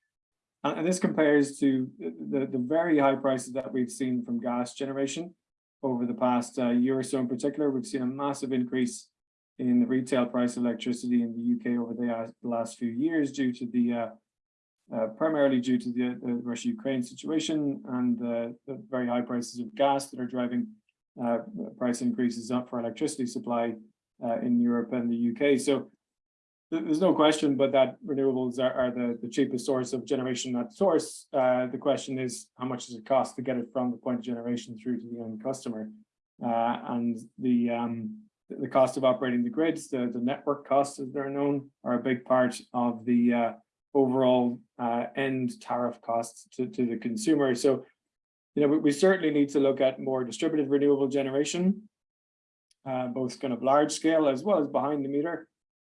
And, and this compares to the, the very high prices that we've seen from gas generation over the past uh, year or so in particular. We've seen a massive increase in the retail price of electricity in the UK over the, uh, last few years due to the uh, uh, primarily due to the, the Russia-Ukraine situation and the, the very high prices of gas that are driving uh, price increases up for electricity supply uh, in Europe and the UK. So th- there's no question but that renewables are, are the, the cheapest source of generation at source. Uh, the question is how much does it cost to get it from the point of generation through to the end customer? Uh, and the um, the cost of operating the grids, the, the network costs as they're known, are a big part of the uh, overall uh, end tariff costs to, to the consumer. So, you know, we, we certainly need to look at more distributed renewable generation, uh, both kind of large scale as well as behind the meter.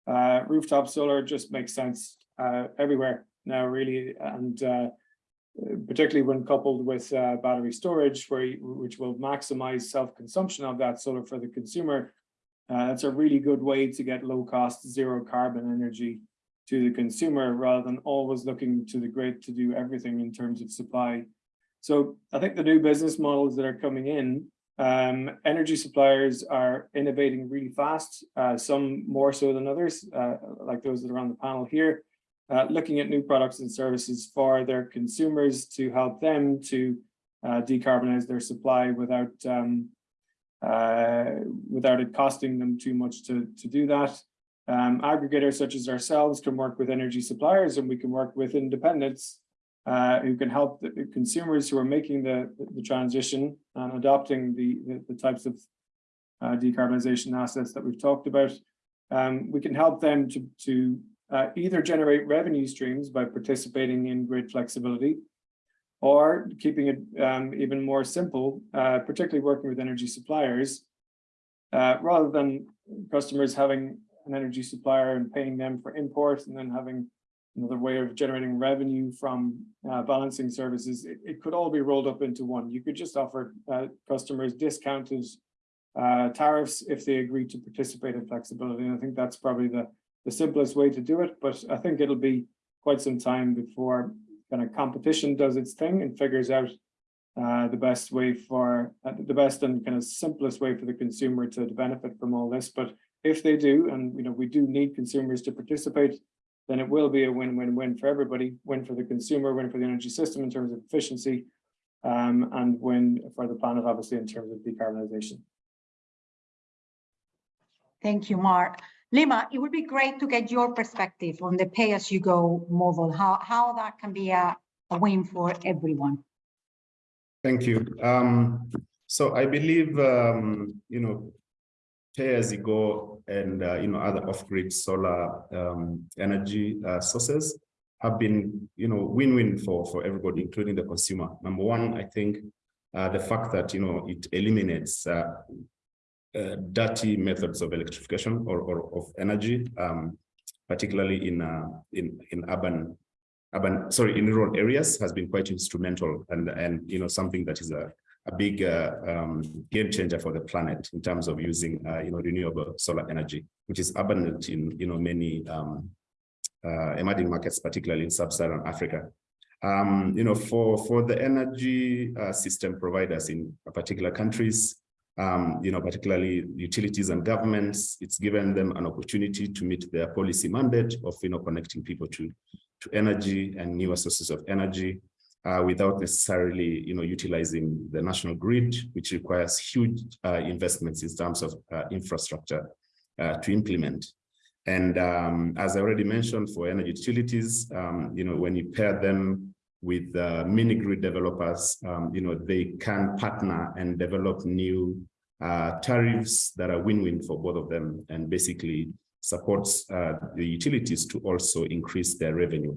Uh, rooftop solar just makes sense uh, everywhere now, really, and uh, particularly when coupled with battery storage, where which will maximize self-consumption of that solar for the consumer. Uh, that's a really good way to get low-cost, zero carbon energy to the consumer rather than always looking to the grid to do everything in terms of supply. So I think the new business models that are coming in, um, energy suppliers are innovating really fast, uh, some more so than others, uh, like those that are on the panel here, uh, looking at new products and services for their consumers to help them to uh, decarbonize their supply without um, without it costing them too much to, to do that. Um, aggregators such as ourselves can work with energy suppliers and we can work with independents uh, who can help the the consumers who are making the, the transition and adopting the, the, the types of uh, decarbonization assets that we've talked about. Um, we can help them to, to uh, either generate revenue streams by participating in grid flexibility or keeping it um, even more simple, uh, particularly working with energy suppliers, uh, rather than customers having an energy supplier and paying them for import and then having another way of generating revenue from uh, balancing services, it, it could all be rolled up into one. You could just offer uh, customers discounted uh, tariffs if they agree to participate in flexibility. And I think that's probably the, the simplest way to do it, but I think it'll be quite some time before kind of competition does its thing and figures out uh, the best way for uh, the best and kind of simplest way for the consumer to benefit from all this. But if they do, and you know, we do need consumers to participate, then it will be a win-win-win for everybody, win for the consumer, win for the energy system in terms of efficiency, um, and win for the planet, obviously, in terms of decarbonization. Thank you, Mark. Lima, it would be great to get your perspective on the pay-as-you-go model, how, how that can be a, a win for everyone. Thank you. Um, so I believe, um, you know, pay as you go and, uh, you know, other off-grid solar um, energy uh, sources have been, you know, win-win for, for everybody, including the consumer. Number one, I think uh, the fact that, you know, it eliminates uh, dirty methods of electrification or, or of energy, um, particularly in, uh, in, in urban urban, sorry, in rural areas has been quite instrumental and, and you know, something that is a, a big uh, um, game changer for the planet in terms of using, uh, you know, renewable solar energy, which is abundant in, you know, many um, uh, emerging markets, particularly in sub-Saharan Africa. Um, you know, for, for the energy system providers in particular countries, um, you know, particularly utilities and governments, it's given them an opportunity to meet their policy mandate of, you know, connecting people to to energy and newer sources of energy uh, without necessarily, you know, utilizing the national grid, which requires huge uh, investments in terms of uh, infrastructure uh, to implement. And um, as I already mentioned, for energy utilities, um, you know, when you pair them with uh, mini grid developers, um, you know, they can partner and develop new uh, tariffs that are win-win for both of them and basically supports uh, the utilities to also increase their revenue.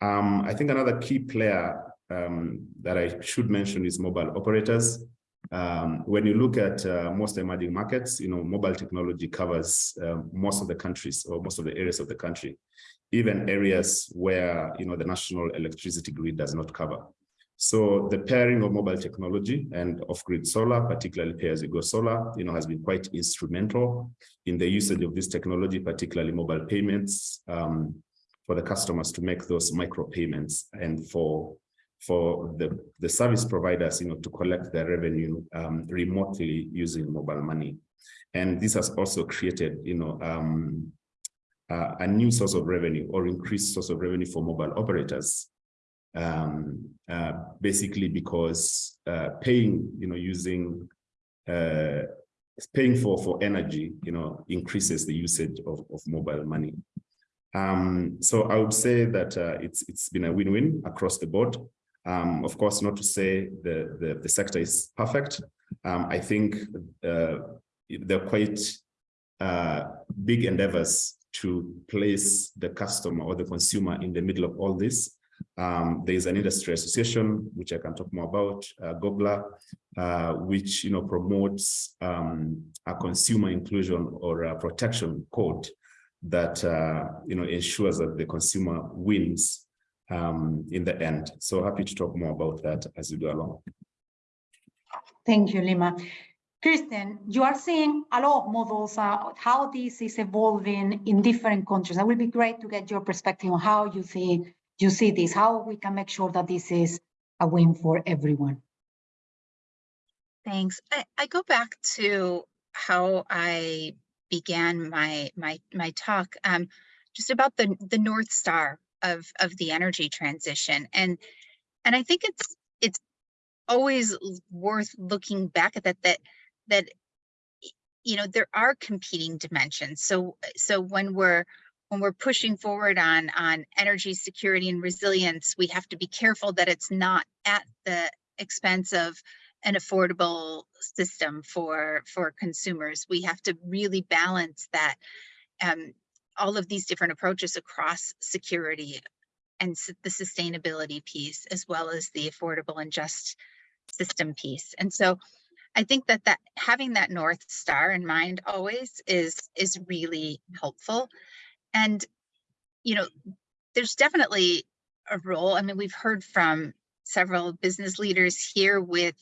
Um, I think another key player um, that I should mention is mobile operators. Um, when you look at uh, most emerging markets, you know, mobile technology covers uh, most of the countries or most of the areas of the country, even areas where, you know, the national electricity grid does not cover. So the pairing of mobile technology and off-grid solar, particularly pay-as-you-go solar, you know, has been quite instrumental in the usage of this technology, particularly mobile payments um, for the customers to make those micro payments and for for the, the service providers, you know, to collect their revenue um, remotely using mobile money. And this has also created, you know, um, uh, a new source of revenue or increased source of revenue for mobile operators um, uh, basically because uh, paying, you know, using uh, paying for for energy, you know, increases the usage of, of mobile money. Um, so I would say that uh, it's it's been a win-win across the board. Um, of course, not to say the the, the sector is perfect. Um, I think uh, they're quite uh, big endeavors to place the customer or the consumer in the middle of all this um, there is an industry association, which I can talk more about, uh, GOGLA, uh, which you know promotes um, a consumer inclusion or a protection code that uh, you know ensures that the consumer wins um, in the end. So happy to talk more about that as we go along. Thank you, Lima. Kristen, you are seeing a lot of models, uh, how this is evolving in different countries. It would be great to get your perspective on how you see you see this, how we can make sure that this is a win for everyone. Thanks. I, I go back to how I began my my my talk, um, just about the the north star of of the energy transition, and and I think it's it's always worth looking back at that that that you know there are competing dimensions. So so when we're when we're pushing forward on, on energy security and resilience, we have to be careful that it's not at the expense of an affordable system for, for consumers. We have to really balance that, um, all of these different approaches across security and the sustainability piece, as well as the affordable and just system piece. And so I think that that having that North Star in mind always is, is really helpful. And, you know, there's definitely a role. I mean, we've heard from several business leaders here with,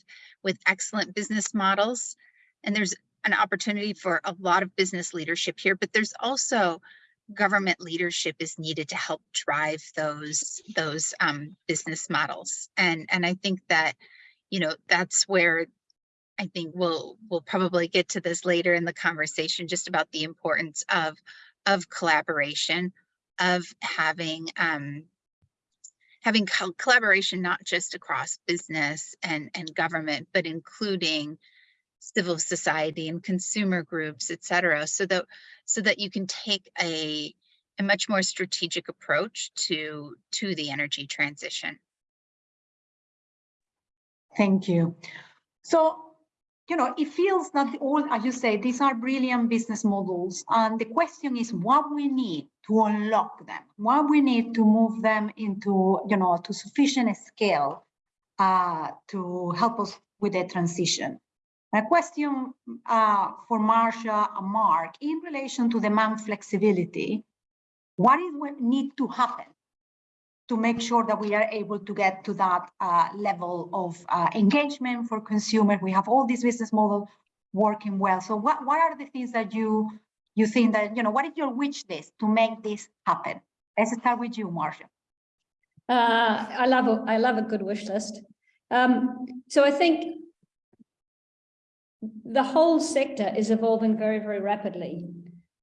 with excellent business models. And there's an opportunity for a lot of business leadership here, but there's also government leadership is needed to help drive those, those um, business models. And, and I think that, you know, that's where I think we'll, we'll probably get to this later in the conversation, just about the importance of, of collaboration, of having, um, having co- collaboration, not just across business and, and government, but including civil society and consumer groups, et cetera, so that, so that you can take a, a much more strategic approach to, to the energy transition. Thank you. So, you know, it feels that all, as you say, these are brilliant business models. And the question is what we need to unlock them, what we need to move them into, you know, to sufficient scale uh, to help us with the transition. My question uh, for Marcia and Mark, in relation to demand flexibility, what is what need to happen to make sure that we are able to get to that uh, level of uh, engagement for consumers. We have all these business models working well. So what, what are the things that you you think that, you know, what is your wish list to make this happen? Let's start with you, Marcia. Uh, I love, a I love a good wish list. Um, so I think the whole sector is evolving very, very rapidly.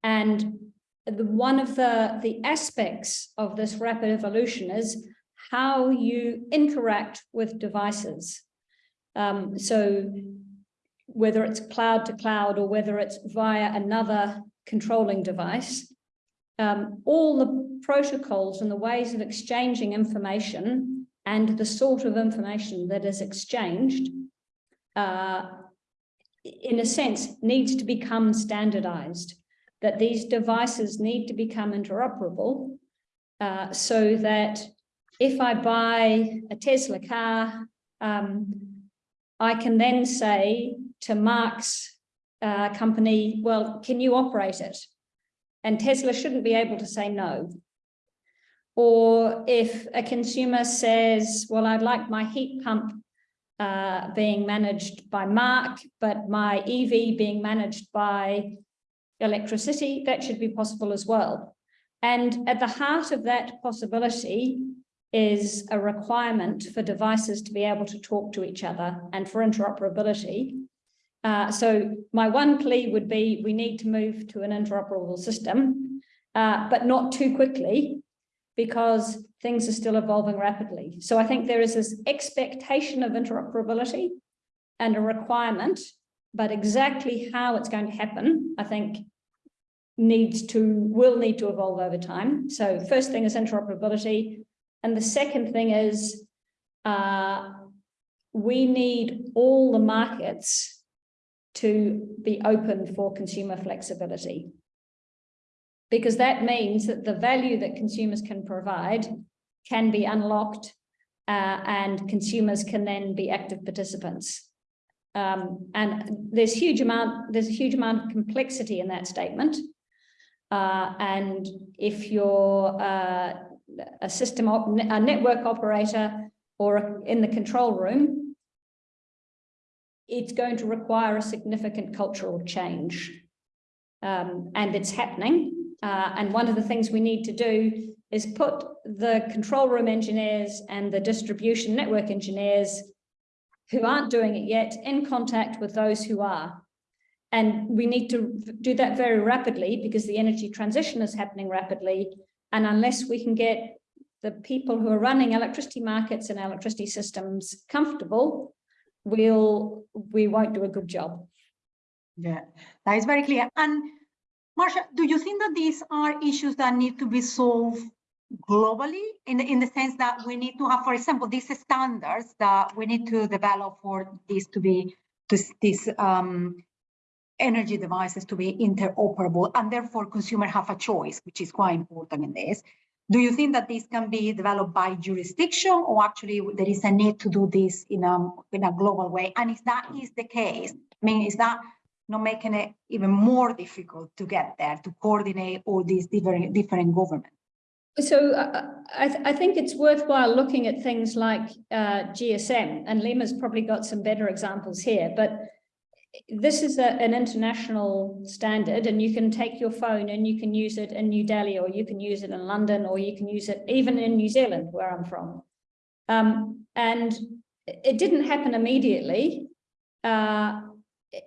And the, one of the, the aspects of this rapid evolution is how you interact with devices. Um, so whether it's cloud to cloud or whether it's via another controlling device, um, all the protocols and the ways of exchanging information and the sort of information that is exchanged, uh, in a sense, needs to become standardized, that these devices need to become interoperable uh, so that if I buy a Tesla car, um, I can then say to Mark's uh, company, well, can you operate it? And Tesla shouldn't be able to say no. Or if a consumer says, well, I'd like my heat pump uh, being managed by Mark, but my EV being managed by electricity, that should be possible as well. And at the heart of that possibility is a requirement for devices to be able to talk to each other and for interoperability. Uh, so my one plea would be we need to move to an interoperable system, uh, but not too quickly because things are still evolving rapidly. So I think there is this expectation of interoperability and a requirement, but exactly how it's going to happen, I think needs to, will need to evolve over time. So first thing is interoperability. And the second thing is uh, we need all the markets to be open for consumer flexibility. Because that means that the value that consumers can provide can be unlocked uh, and consumers can then be active participants. Um, and there's huge amount, there's a huge amount of complexity in that statement. Uh, and if you're uh, a system, a network operator or in the control room, it's going to require a significant cultural change. Um, and it's happening. Uh, and one of the things we need to do is put the control room engineers and the distribution network engineers who aren't doing it yet in contact with those who are. And we need to do that very rapidly because the energy transition is happening rapidly. And unless we can get the people who are running electricity markets and electricity systems comfortable, we'll, we won't do a good job. Yeah, that is very clear. And Marcia, do you think that these are issues that need to be solved globally in the, in the sense that we need to have, for example, these standards that we need to develop for this to be, this, this um, energy devices to be interoperable and therefore consumer have a choice, which is quite important in this. Do you think that this can be developed by jurisdiction or actually there is a need to do this in a, in a global way? And if that is the case, I mean, is that not making it even more difficult to get there, to coordinate all these different, different governments? So uh, I, th- I think it's worthwhile looking at things like uh, GSM, and Lima's probably got some better examples here, but this is a, an international standard, and you can take your phone and you can use it in New Delhi, or you can use it in London, or you can use it even in New Zealand, where I'm from. Um, and it didn't happen immediately, uh,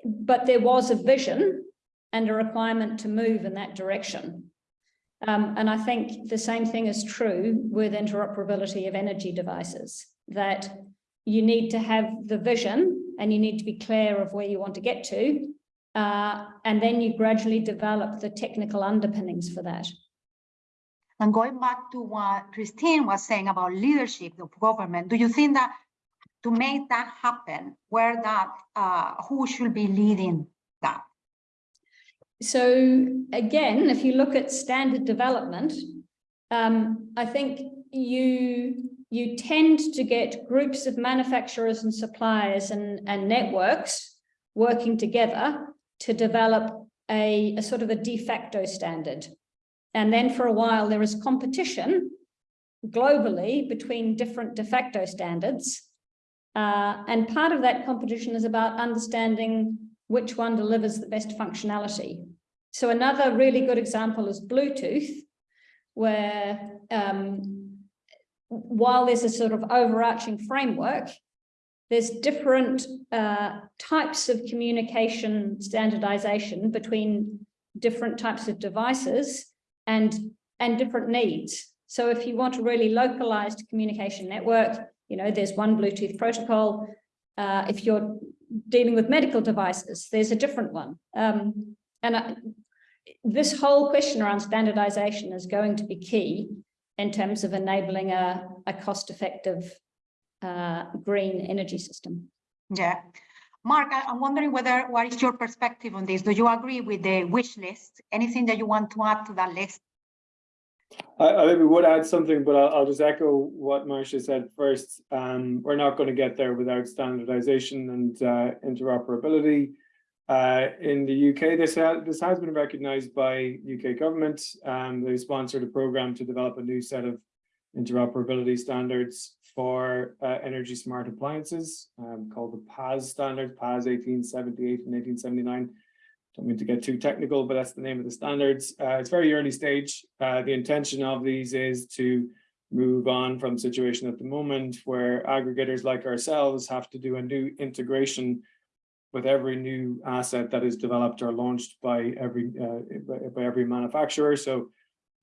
but there was a vision and a requirement to move in that direction. Um, and I think the same thing is true with interoperability of energy devices, that you need to have the vision and you need to be clear of where you want to get to. Uh, and then you gradually develop the technical underpinnings for that. And going back to what Christine was saying about leadership of government, do you think that to make that happen, where that, uh, who should be leading that? So again, if you look at standard development, um, I think you you tend to get groups of manufacturers and suppliers and, and networks working together to develop a, a sort of a de facto standard. And then for a while, there is competition globally between different de facto standards. Uh, and part of that competition is about understanding which one delivers the best functionality. So another really good example is Bluetooth, where um, while there's a sort of overarching framework, there's different uh, types of communication standardization between different types of devices and, and different needs. So if you want a really localized communication network, you know, there's one Bluetooth protocol. Uh, if you're dealing with medical devices, there's a different one. Um, and I, this whole question around standardization is going to be key in terms of enabling a, a cost-effective uh, green energy system. Yeah. Mark, I'm wondering whether, what is your perspective on this? Do you agree with the wish list? Anything that you want to add to that list? I, I maybe would add something, but I'll, I'll just echo what Marcia said first. Um, we're not going to get there without standardization and uh, interoperability. Uh, in the UK, this, ha this has been recognized by UK government. Um, they sponsored a program to develop a new set of interoperability standards for uh, energy smart appliances um, called the PAS standards, PAS 1878 and 1879. Don't mean to get too technical, but that's the name of the standards. Uh, it's very early stage. Uh, the intention of these is to move on from situation at the moment where aggregators like ourselves have to do a new integration with every new asset that is developed or launched by every uh, by, by every manufacturer. So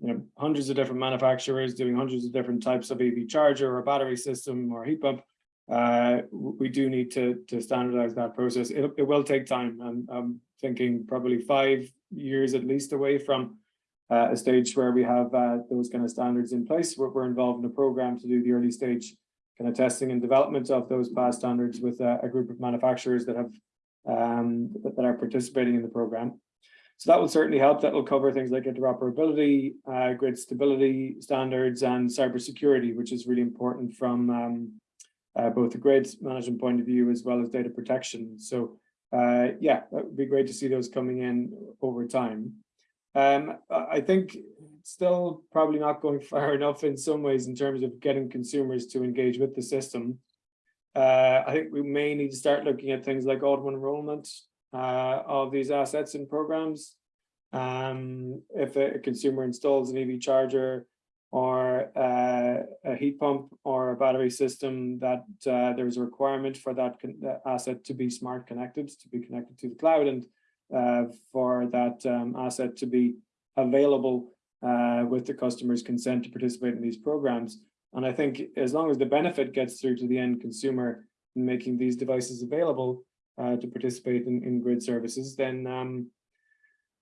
you know, hundreds of different manufacturers doing hundreds of different types of EV charger or battery system or heat pump. Uh, we do need to, to standardize that process. It, it will take time. I'm, I'm thinking probably five years at least away from uh, a stage where we have uh, those kind of standards in place. We're, we're, involved in a program to do the early stage kind of testing and development of those PAS standards with a, a group of manufacturers that have um, that, that are participating in the program. So that will certainly help. That will cover things like interoperability, uh, grid stability standards, and cybersecurity, which is really important from um, uh, both the grid management point of view as well as data protection. So uh, yeah, that would be great to see those coming in over time. Um, I think still probably not going far enough in some ways in terms of getting consumers to engage with the system. Uh, I think we may need to start looking at things like auto enrollment, uh, of these assets and programs. Um, if a, a, consumer installs an EV charger or uh, a heat pump or a battery system that uh, there's a requirement for that, asset to be smart connected, to be connected to the cloud and uh, for that um, asset to be available uh, with the customer's consent to participate in these programs. And I think as long as the benefit gets through to the end consumer in making these devices available, uh, to participate in, in grid services, then um,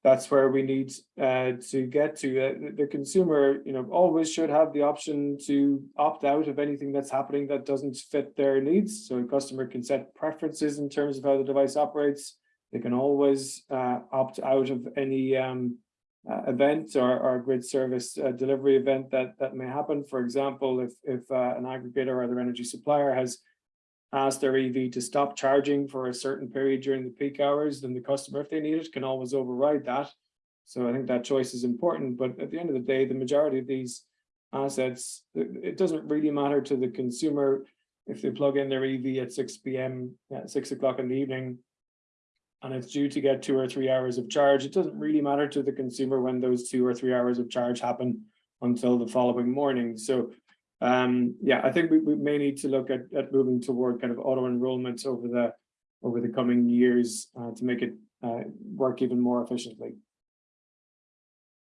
that's where we need uh, to get to. Uh, the, consumer, you know, always should have the option to opt out of anything that's happening that doesn't fit their needs. So a customer can set preferences in terms of how the device operates. They can always uh, opt out of any um, uh, event or, or grid service uh, delivery event that that may happen. For example, if if uh, an aggregator or other energy supplier has asked their EV to stop charging for a certain period during the peak hours, then the customer, if they need it, can always override that. So I think that choice is important. But at the end of the day, the majority of these assets, it, doesn't really matter to the consumer if they plug in their EV at 6 p.m. at six o'clock in the evening and it's due to get two or three hours of charge. It doesn't really matter to the consumer when those two or three hours of charge happen until the following morning. So um, yeah, I think we, we may need to look at, at moving toward kind of auto enrollment over the over the coming years uh, to make it uh, work even more efficiently.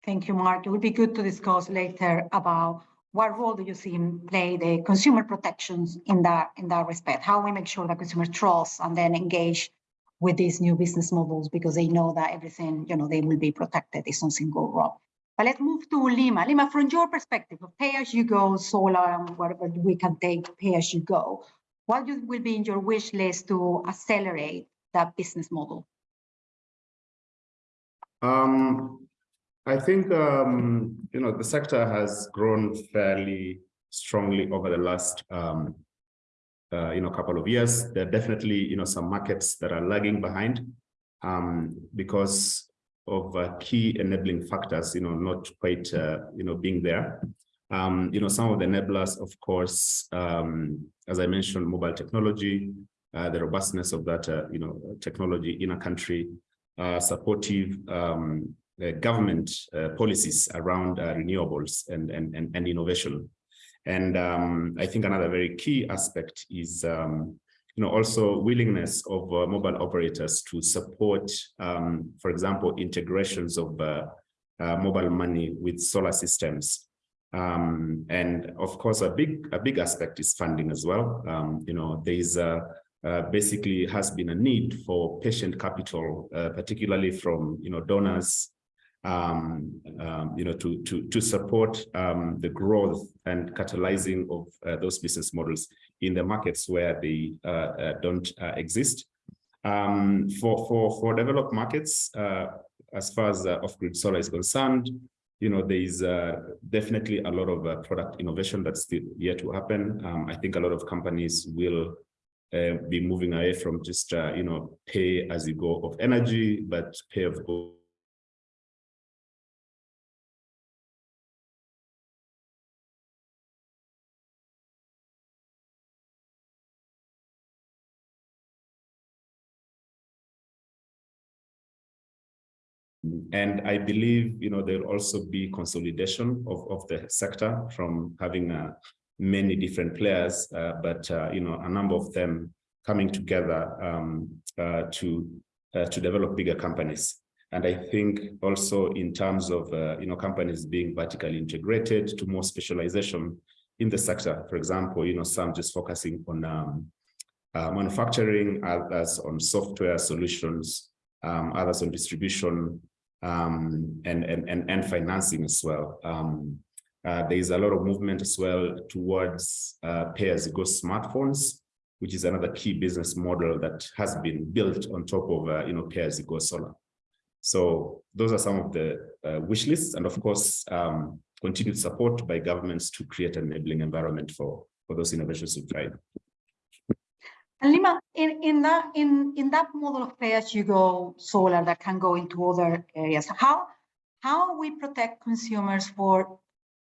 Thank you, Mark. It would be good to discuss later about what role do you see in play the consumer protections in that in that respect? How we make sure that consumers trust and then engage with these new business models because they know that everything, you know, they will be protected if something go wrong. But let's move to Lima. Lima, from your perspective of pay-as-you-go solar and whatever we can take pay-as-you-go, what will be in your wish list to accelerate that business model? Um, I think, um, you know, the sector has grown fairly strongly over the last, um, uh, you know, couple of years. There are definitely, you know, some markets that are lagging behind um, because of uh, key enabling factors, you know, not quite, uh, you know, being there. Um, you know, some of the enablers, of course, um, as I mentioned, mobile technology, uh, the robustness of that, uh, you know, technology in a country, uh, supportive um, uh, government policies around renewables and, and, and, and innovation. And um, I think another very key aspect is, um, you know, also willingness of uh, mobile operators to support, um, for example, integrations of uh, uh, mobile money with solar systems. Um, and of course, a big a big aspect is funding as well. Um, you know, there is a uh, basically has been a need for patient capital, uh, particularly from you know donors, um, um, you know, to to to support um, the growth and catalyzing of uh, those business models in the markets where they uh, uh, don't uh, exist. Um, for for for developed markets, as far as off-grid solar is concerned, you know, there is definitely a lot of product innovation that's still yet to happen. Um, I think a lot of companies will uh, be moving away from just uh, you know pay as you go of energy, but pay of go. And I believe, you know, there'll also be consolidation of, of the sector from having uh, many different players, uh, but, uh, you know, a number of them coming together um, uh, to uh, to develop bigger companies. And I think also in terms of, uh, you know, companies being vertically integrated to more specialization in the sector. For example, you know, some just focusing on um, manufacturing, others on software solutions, um, others on distribution, um, and, and, and, and financing as well. Um, uh, there is a lot of movement as well towards uh, pay-as-you-go smartphones, which is another key business model that has been built on top of, uh, you know, pay-as-you-go solar. So those are some of the uh, wish lists, and of course, um, continued support by governments to create an enabling environment for, for those innovations to thrive. And Lima, in, in that in, in that model of pay-as-you-go solar that can go into other areas, how how we protect consumers for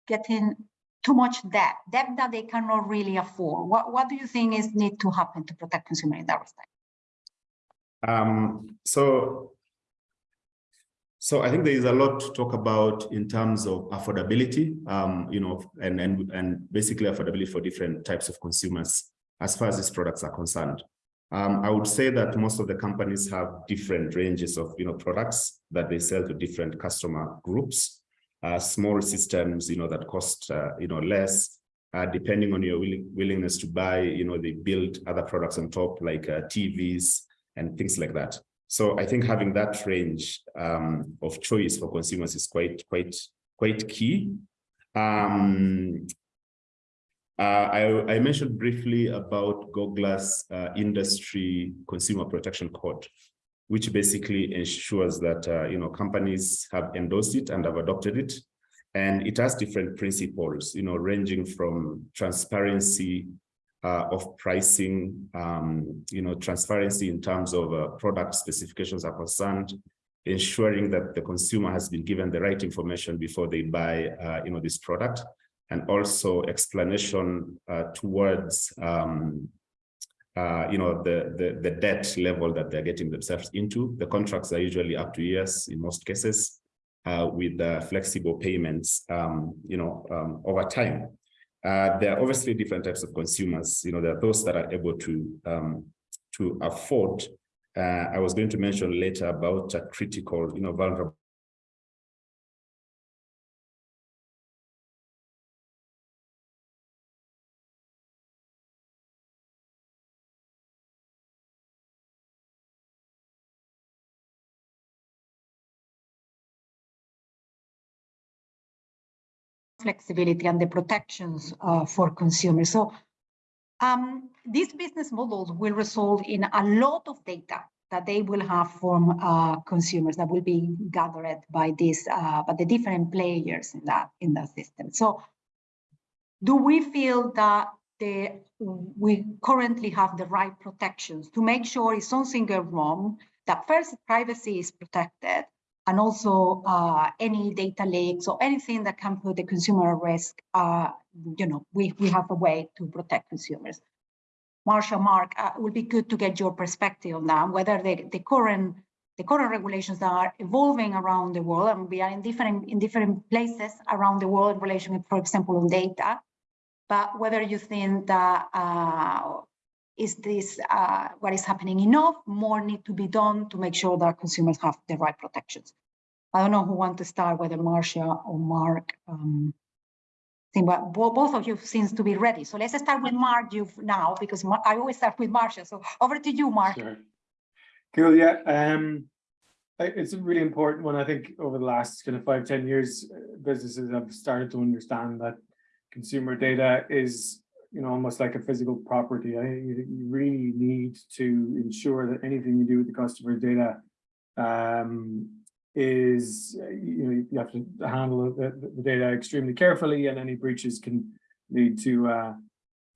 getting too much debt, debt that they cannot really afford? What what do you think is need to happen to protect consumer in that respect? Um, so so I think there is a lot to talk about in terms of affordability, um, you know, and, and, and basically affordability for different types of consumers as far as these products are concerned. Um, I would say that most of the companies have different ranges of, you know, products that they sell to different customer groups, uh, small systems, you know, that cost, uh, you know, less, uh, depending on your willing, willingness to buy, you know, they build other products on top like uh, TVs and things like that. So I think having that range um, of choice for consumers is quite, quite, quite key. Um, I, I mentioned briefly about GOGLA's uh, industry consumer protection code, which basically ensures that uh, you know companies have endorsed it and have adopted it. And it has different principles, you know, ranging from transparency uh, of pricing, um, you know, transparency in terms of uh, product specifications are concerned, ensuring that the consumer has been given the right information before they buy, uh, you know, this product, and also explanation uh, towards, um, uh, you know, the, the, the debt level that they're getting themselves into. The contracts are usually up to years in most cases, uh, with uh, flexible payments, um, you know, um, over time. Uh, there are obviously different types of consumers. You know, there are those that are able to um, to afford. Uh, I was going to mention later about a critical, you know, vulnerable flexibility and the protections uh, for consumers. So um, these business models will result in a lot of data that they will have from uh, consumers that will be gathered by this, uh, by the different players in that in that system. So, do we feel that the we currently have the right protections to make sure if something goes wrong, that first privacy is protected, and also uh, any data leaks or anything that can put the consumer at risk, uh, you know, we, we have a way to protect consumers. Marcia, Mark, uh, it would be good to get your perspective on that, whether the, the current the current regulations that are evolving around the world, and we are in different in different places around the world in relation, for example, on data, but whether you think that uh, is this uh, what is happening enough? More need to be done to make sure that consumers have the right protections. I don't know who want to start, whether Marcia or Mark. Um, think but both of you seems to be ready. So let's start with Mark you now because I always start with Marcia. So over to you, Mark. Sure. Cool, yeah. Um, it's a really important one. I think over the last kind of five ten years, uh, businesses have started to understand that consumer data is you know, almost like a physical property. I, you, really need to ensure that anything you do with the customer data um, is, you know, you have to handle the, the, data extremely carefully and any breaches can lead to, uh,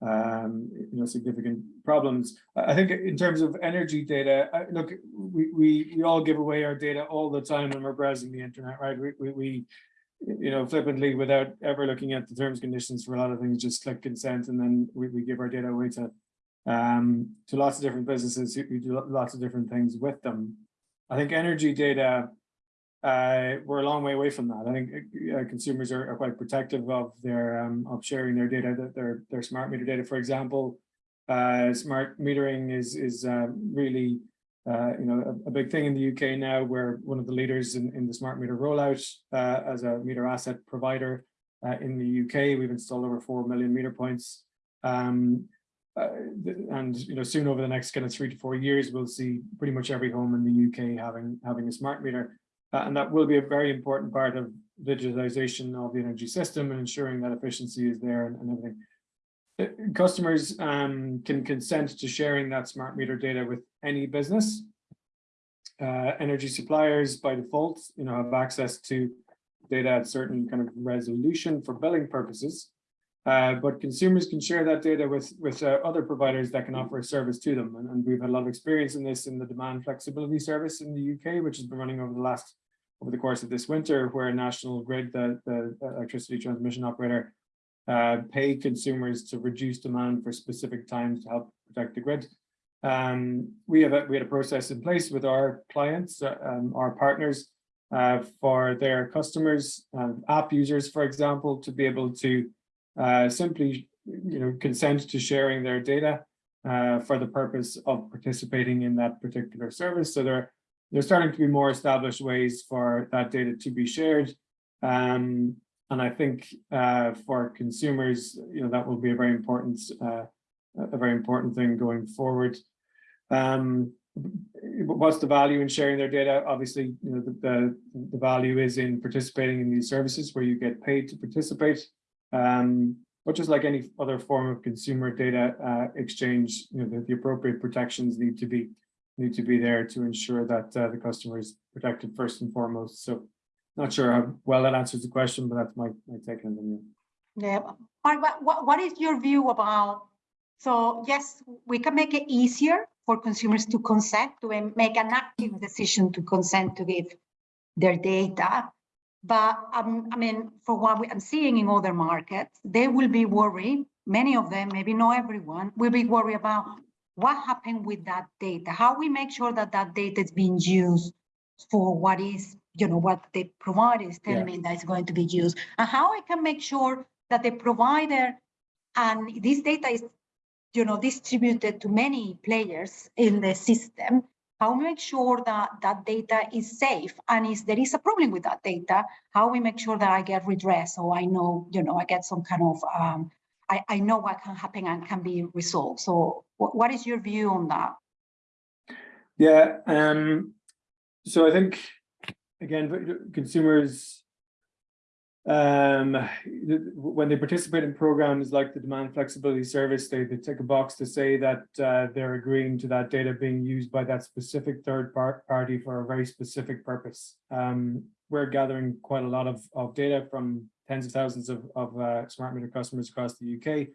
um, you know, significant problems. I think in terms of energy data, uh, look, we, we, we all give away our data all the time when we're browsing the internet, right? We, we, we you know, flippantly without ever looking at the terms conditions for a lot of things, just click consent and then we, we give our data away to um, to lots of different businesses who, do lots of different things with them. I think energy data, uh, we're a long way away from that. I think uh, consumers are, are, quite protective of their um, of sharing their data, that their their smart meter data, for example. Uh, smart metering is is uh, really uh, you know, a, a, big thing in the UK now. We're one of the leaders in, in the smart meter rollout uh, as a meter asset provider uh, in the UK. We've installed over 4 million meter points. Um, uh, and, you know, soon over the next kind of three to four years, we'll see pretty much every home in the UK having, having a smart meter. Uh, and that will be a very important part of digitization of the energy system and ensuring that efficiency is there and, and everything customers um, can consent to sharing that smart meter data with any business. Uh, energy suppliers by default, you know, have access to data at certain kind of resolution for billing purposes. Uh, but consumers can share that data with with uh, other providers that can offer a service to them. And, and, we've had a lot of experience in this in the demand flexibility service in the UK, which has been running over the last over the course of this winter, where National Grid, the, the electricity transmission operator, uh, pay consumers to reduce demand for specific times to help protect the grid. Um, we have a, we had a process in place with our clients, uh, um, our partners, uh, for their customers, um, app users, for example, to be able to uh, simply, you know, consent to sharing their data uh, for the purpose of participating in that particular service. So there, there's starting to be more established ways for that data to be shared. Um, and I think uh, for consumers, you know, that will be a very important, uh, a very important thing going forward. Um, what's the value in sharing their data? Obviously, you know, the, the, the value is in participating in these services where you get paid to participate. Um, but just like any other form of consumer data uh, exchange, you know, the, the appropriate protections need to be need to be there to ensure that uh, the customer is protected first and foremost. So not sure how well that answers the question, but that's my, my take on it. Yeah, Mark, what, what, is your view about, so yes, we can make it easier for consumers to consent, to make an active decision to consent to give their data. But um, I mean, for what I'm seeing in other markets, they will be worried, many of them, maybe not everyone, will be worried about what happened with that data, how we make sure that that data is being used for what is, you know, what the provider is telling Yeah. me that is going to be used, and how I can make sure that the provider and this data is, you know, distributed to many players in the system. How we make sure that that data is safe, and if there is a problem with that data, how we make sure that I get redress, or I know, you know, I get some kind of, um, I, I know what can happen and can be resolved. So what, what is your view on that? Yeah, um, so I think, again, consumers. Um, when they participate in programs like the demand flexibility service, they, they tick a box to say that uh, they're agreeing to that data being used by that specific third par party for a very specific purpose. Um, we're gathering quite a lot of, of data from tens of thousands of, of uh, smart meter customers across the UK.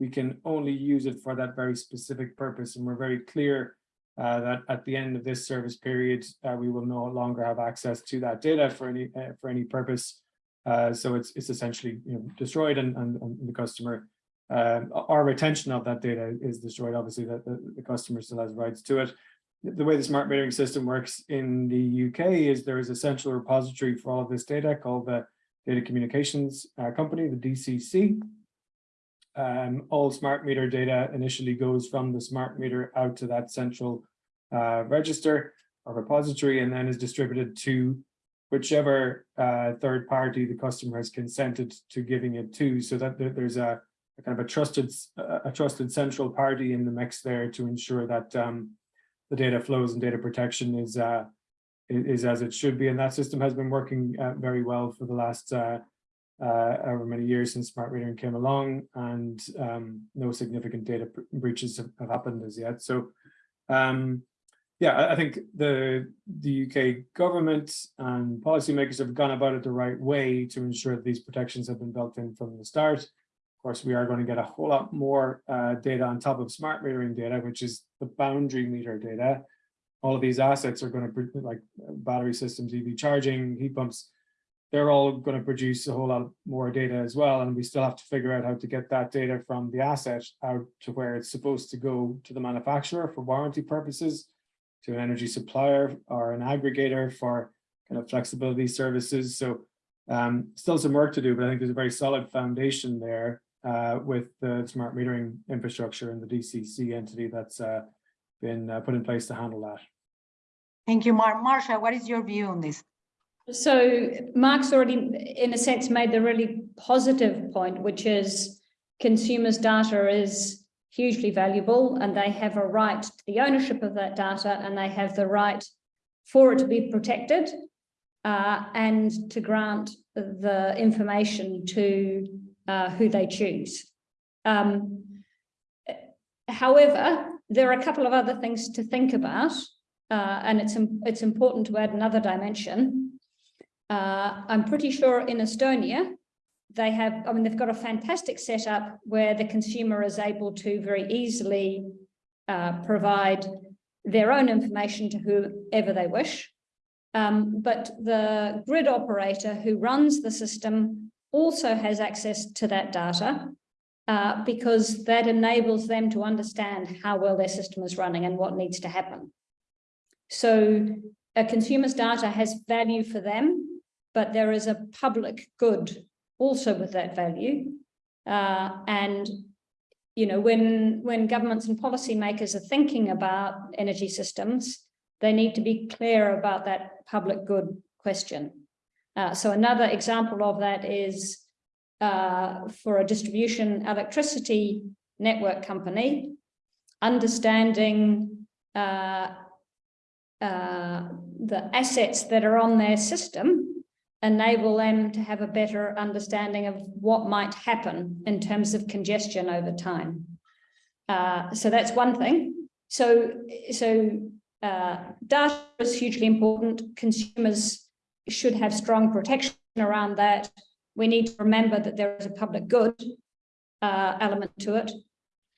We can only use it for that very specific purpose, and we're very clear uh, that at the end of this service period, uh, we will no longer have access to that data for any uh, for any purpose. Uh, so it's it's essentially you know destroyed, and and, and the customer um, our retention of that data is destroyed. Obviously, that the, the customer still has rights to it. The way the smart metering system works in the UK is there is a central repository for all of this data called the Data Communications uh, Company, the DCC. Um, all smart meter data initially goes from the smart meter out to that central uh, register or repository and then is distributed to whichever uh, third party the customer has consented to giving it to. So that there's a, a kind of a trusted a trusted central party in the mix there to ensure that um, the data flows and data protection is uh, is as it should be. And that system has been working uh, very well for the last uh, however many years since smart metering came along and um, no significant data breaches have, have happened as yet. So um, yeah, I, I think the the UK government and policymakers have gone about it the right way to ensure that these protections have been built in from the start. Of course, we are going to get a whole lot more uh, data on top of smart metering data, which is the boundary meter data. All of these assets are going to like battery systems, EV charging, heat pumps they're all going to produce a whole lot more data as well. And we still have to figure out how to get that data from the asset out to where it's supposed to go to the manufacturer for warranty purposes, to an energy supplier or an aggregator for kind of flexibility services. So um, still some work to do, but I think there's a very solid foundation there uh, with the smart metering infrastructure and the DCC entity that's uh, been uh, put in place to handle that. Thank you, Mar. Marcia, what is your view on this? So Mark's already, in a sense, made the really positive point, which is consumers' data is hugely valuable and they have a right to the ownership of that data and they have the right for it to be protected uh, and to grant the information to uh, who they choose. Um, however, there are a couple of other things to think about uh, and it's, it's important to add another dimension. Uh, I'm pretty sure in Estonia, they have, I mean, they've got a fantastic setup where the consumer is able to very easily uh, provide their own information to whoever they wish. Um, but the grid operator who runs the system also has access to that data uh, because that enables them to understand how well their system is running and what needs to happen. So a consumer's data has value for them, but there is a public good also with that value. Uh, and, you know, when, when governments and policymakers are thinking about energy systems, they need to be clear about that public good question. Uh, so another example of that is uh, for a distribution electricity network company, understanding uh, uh, the assets that are on their system enable them to have a better understanding of what might happen in terms of congestion over time. Uh, so that's one thing. So, so uh, data is hugely important. Consumers should have strong protection around that. We need to remember that there is a public good uh, element to it.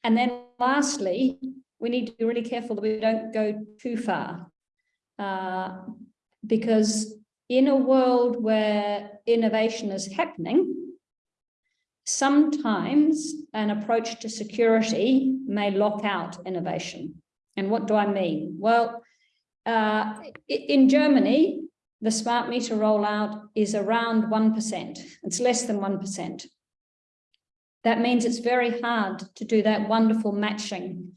And then lastly, we need to be really careful that we don't go too far. Uh, because in a world where innovation is happening, sometimes an approach to security may lock out innovation. And what do I mean? Well, uh, in Germany, the smart meter rollout is around 1%. It's less than 1%. That means it's very hard to do that wonderful matching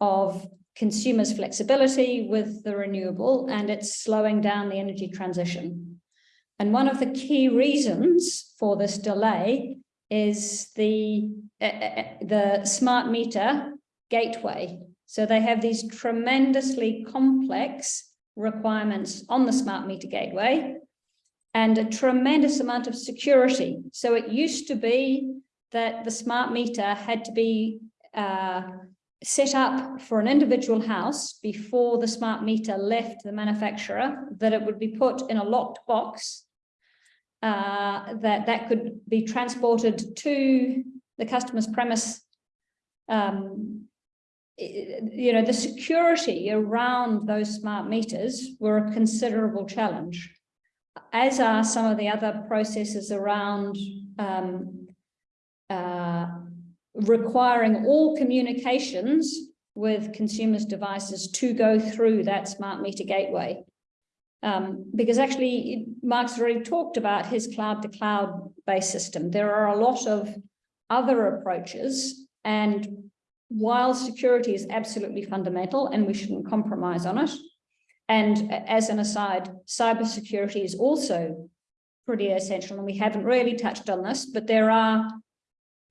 of consumers' flexibility with the renewable, and it's slowing down the energy transition. And one of the key reasons for this delay is the, uh, the smart meter gateway. So they have these tremendously complex requirements on the smart meter gateway and a tremendous amount of security. So it used to be that the smart meter had to be uh, set up for an individual house before the smart meter left the manufacturer, that it would be put in a locked box, uh, that that could be transported to the customer's premise. Um, you know, the security around those smart meters were a considerable challenge, as are some of the other processes around um, uh, requiring all communications with consumers' devices to go through that smart meter gateway. Um, because actually, Mark's already talked about his cloud-to-cloud based system. There are a lot of other approaches, and while security is absolutely fundamental and we shouldn't compromise on it, and as an aside, cybersecurity is also pretty essential, and we haven't really touched on this, but there are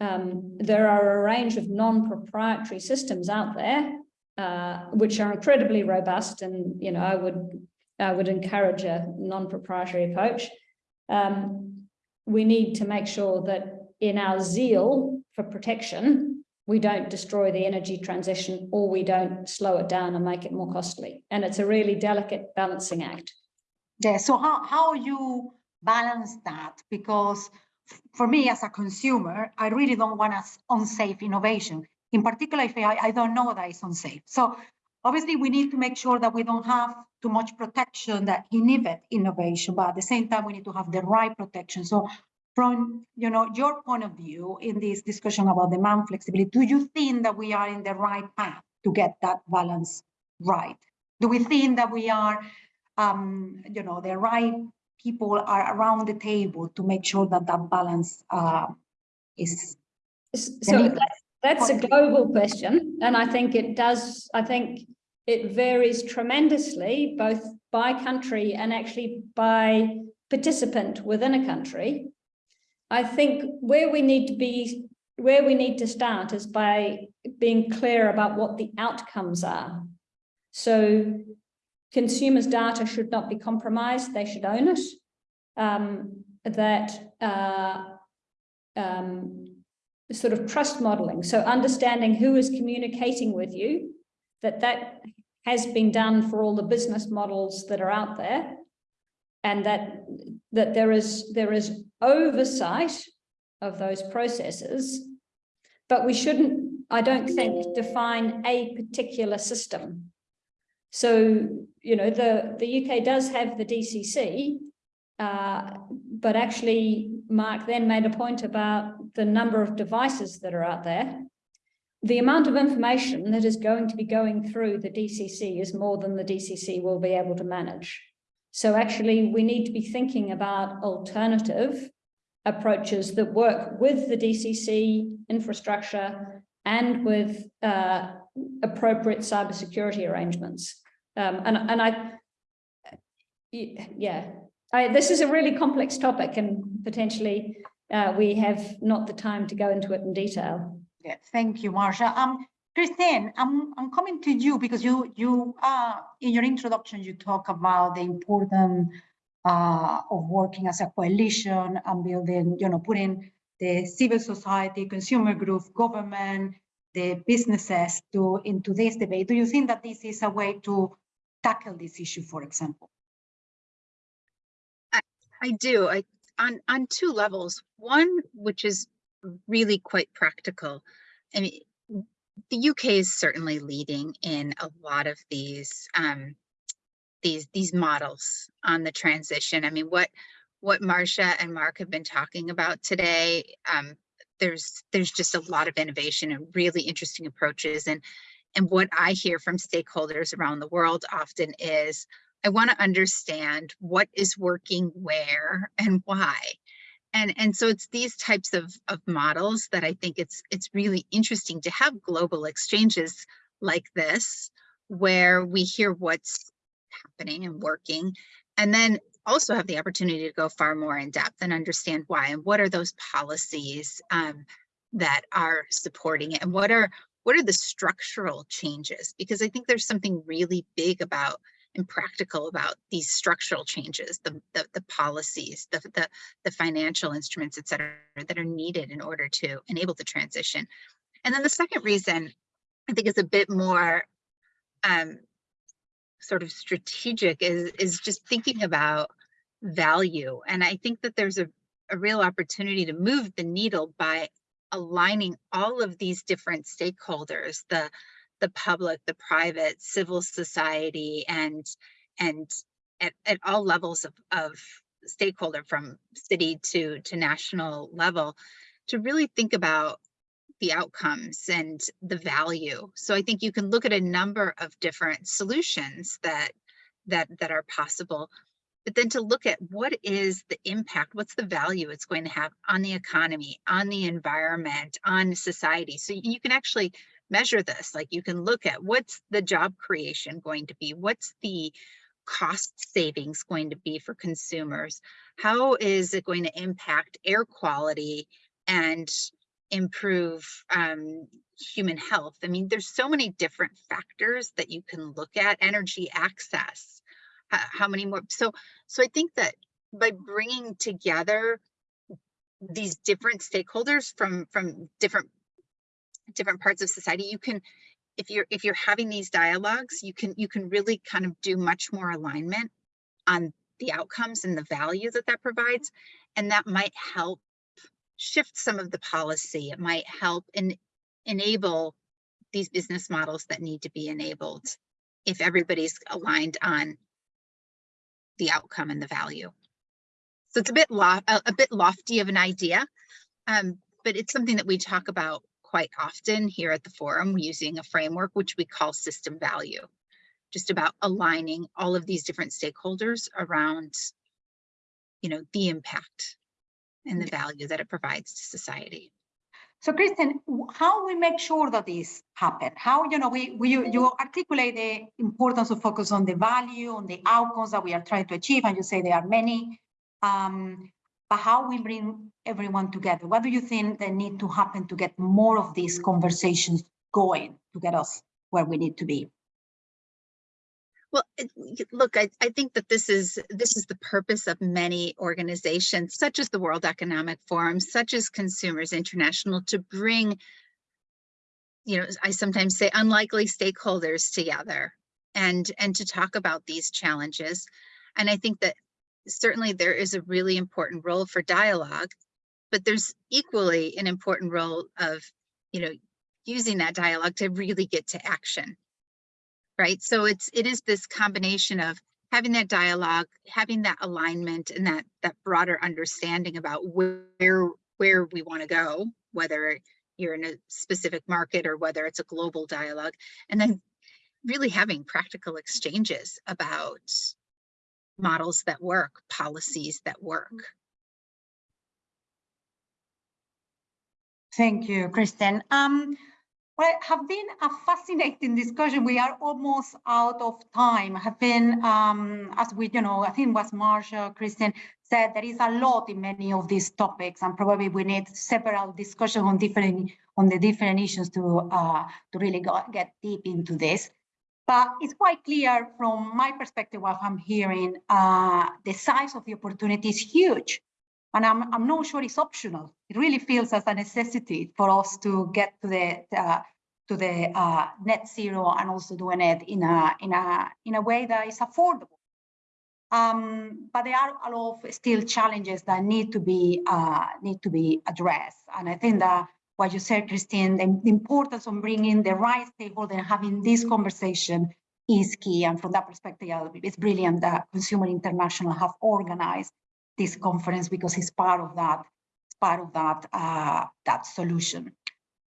um, there are a range of non-proprietary systems out there, uh, which are incredibly robust. And, you know, I would, I would encourage a non-proprietary approach. Um, we need to make sure that in our zeal for protection, we don't destroy the energy transition or we don't slow it down and make it more costly. And it's a really delicate balancing act. Yeah, so how, how you balance that? Because for me as a consumer, I really don't want us unsafe innovation. In particular, if I, I don't know that it's unsafe. So obviously we need to make sure that we don't have too much protection that inhibit innovation, but at the same time, we need to have the right protection. So from you know your point of view in this discussion about demand flexibility, do you think that we are in the right path to get that balance right? Do we think that we are um, you know, the right people are around the table to make sure that that balance uh, is. So that's, that's a global question, and I think it does, I think it varies tremendously, both by country and actually by participant within a country. I think where we need to be, where we need to start is by being clear about what the outcomes are. So consumers' data should not be compromised, they should own it. Um, that uh, um, sort of trust modeling, so understanding who is communicating with you, that that has been done for all the business models that are out there, and that that there is there is oversight of those processes, but we shouldn't, I don't think, define a particular system. So, you know, the, the UK does have the DCC, uh, but actually Mark then made a point about the number of devices that are out there. The amount of information that is going to be going through the DCC is more than the DCC will be able to manage. So actually we need to be thinking about alternative approaches that work with the DCC infrastructure and with uh, appropriate cybersecurity arrangements. Um, and, and I, yeah, I, this is a really complex topic and potentially uh, we have not the time to go into it in detail. Yeah, thank you, Marcia. Um, Christine, I'm, I'm coming to you because you, you, uh, in your introduction, you talk about the importance uh, of working as a coalition and building, you know, putting the civil society, consumer group, government, the businesses to into this debate. Do you think that this is a way to tackle this issue, for example? I do. I on on two levels. One, which is really quite practical. I mean, the UK is certainly leading in a lot of these um, these these models on the transition. I mean, what what Marcia and Mark have been talking about today. Um, there's there's just a lot of innovation and really interesting approaches. And and what I hear from stakeholders around the world often is, I want to understand what is working where and why. And, and so it's these types of, of models that I think it's it's really interesting to have global exchanges like this, where we hear what's happening and working, and then also have the opportunity to go far more in depth and understand why and what are those policies um, that are supporting it and what are what are the structural changes because I think there's something really big about and practical about these structural changes, the, the, the policies, the, the, the financial instruments, et cetera, that are needed in order to enable the transition. And then the second reason I think is a bit more um, sort of strategic is, is just thinking about value. And I think that there's a, a real opportunity to move the needle by aligning all of these different stakeholders, the the public, the private, civil society, and and at, at all levels of, of stakeholder from city to, to national level to really think about the outcomes and the value. So I think you can look at a number of different solutions that that that are possible, but then to look at what is the impact, what's the value it's going to have on the economy, on the environment, on society. So you can actually measure this. Like you can look at what's the job creation going to be? What's the cost savings going to be for consumers? How is it going to impact air quality and improve um, human health? I mean, there's so many different factors that you can look at. Energy access, how, how many more? So, so I think that by bringing together these different stakeholders from from different different parts of society, you can, if you're if you're having these dialogues, you can you can really kind of do much more alignment on the outcomes and the value that that provides, and that might help shift some of the policy. It might help and enable these business models that need to be enabled if everybody's aligned on the outcome and the value. So it's a bit a, a bit lofty of an idea, um, but it's something that we talk about quite often here at the forum using a framework which we call system value, just about aligning all of these different stakeholders around, you know, the impact and the value that it provides to society. So Kristen, how we make sure that this happen? How, you know, we, we you articulate the importance of focus on the value, on the outcomes that we are trying to achieve, and you say there are many. Um, but how we bring everyone together? What do you think that need to happen to get more of these conversations going to get us where we need to be? Well, look, I, I think that this is this is the purpose of many organizations, such as the World Economic Forum, such as Consumers International, to bring, you know, I sometimes say unlikely stakeholders together and and to talk about these challenges. And I think that certainly there is a really important role for dialogue, but there's equally an important role of, you know, using that dialogue to really get to action, right? So it's it is this combination of having that dialogue, having that alignment and that that broader understanding about where where we want to go, whether you're in a specific market or whether it's a global dialogue, and then really having practical exchanges about models that work, policies that work. Thank you, Kristen. Um, well, have been a fascinating discussion. We are almost out of time. Have been, um, as we, you know, I think was Marcia, Kristen, said, there is a lot in many of these topics, and probably we need several discussions on different on the different issues to uh, to really go, get deep into this. But it's quite clear from my perspective, what I'm hearing, uh, the size of the opportunity is huge. And I'm, I'm not sure it's optional. It really feels as a necessity for us to get to the uh, to the uh, net zero and also doing it in a in a in a way that is affordable. Um, but there are a lot of still challenges that need to be uh, need to be addressed. And I think that what you said, Christine, the, importance of bringing the right stakeholder and having this conversation is key. And from that perspective, it's brilliant that Consumer International have organized this conference because it's part of that, part of that uh, that solution.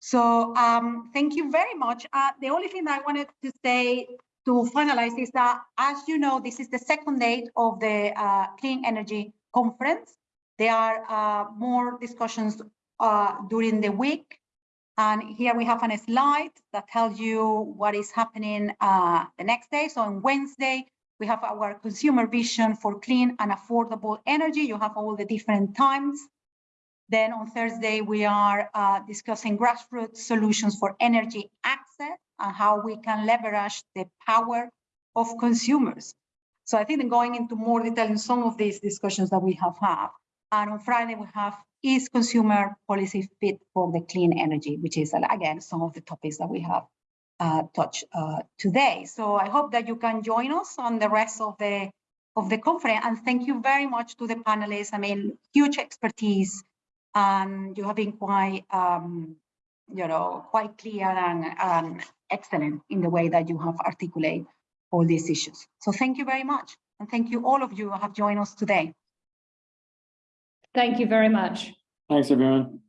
So um, thank you very much. Uh, the only thing I wanted to say to finalize is that, as you know, this is the second date of the uh, Clean Energy Conference. There are uh, more discussions uh, during the week. And here we have a slide that tells you what is happening uh, the next day. So on Wednesday, we have our consumer vision for clean and affordable energy. You have all the different times. Then on Thursday, we are uh, discussing grassroots solutions for energy access and how we can leverage the power of consumers. So I think going into more detail in some of these discussions that we have had. And on Friday, we have is consumer policy fit for the clean energy, which is again, some of the topics that we have uh, touched uh, today. So I hope that you can join us on the rest of the of the conference. And thank you very much to the panelists. I mean, huge expertise and you have been quite, um, you know, quite clear and, and excellent in the way that you have articulated all these issues. So thank you very much. And thank you all of you who have joined us today. Thank you very much. Thanks, everyone.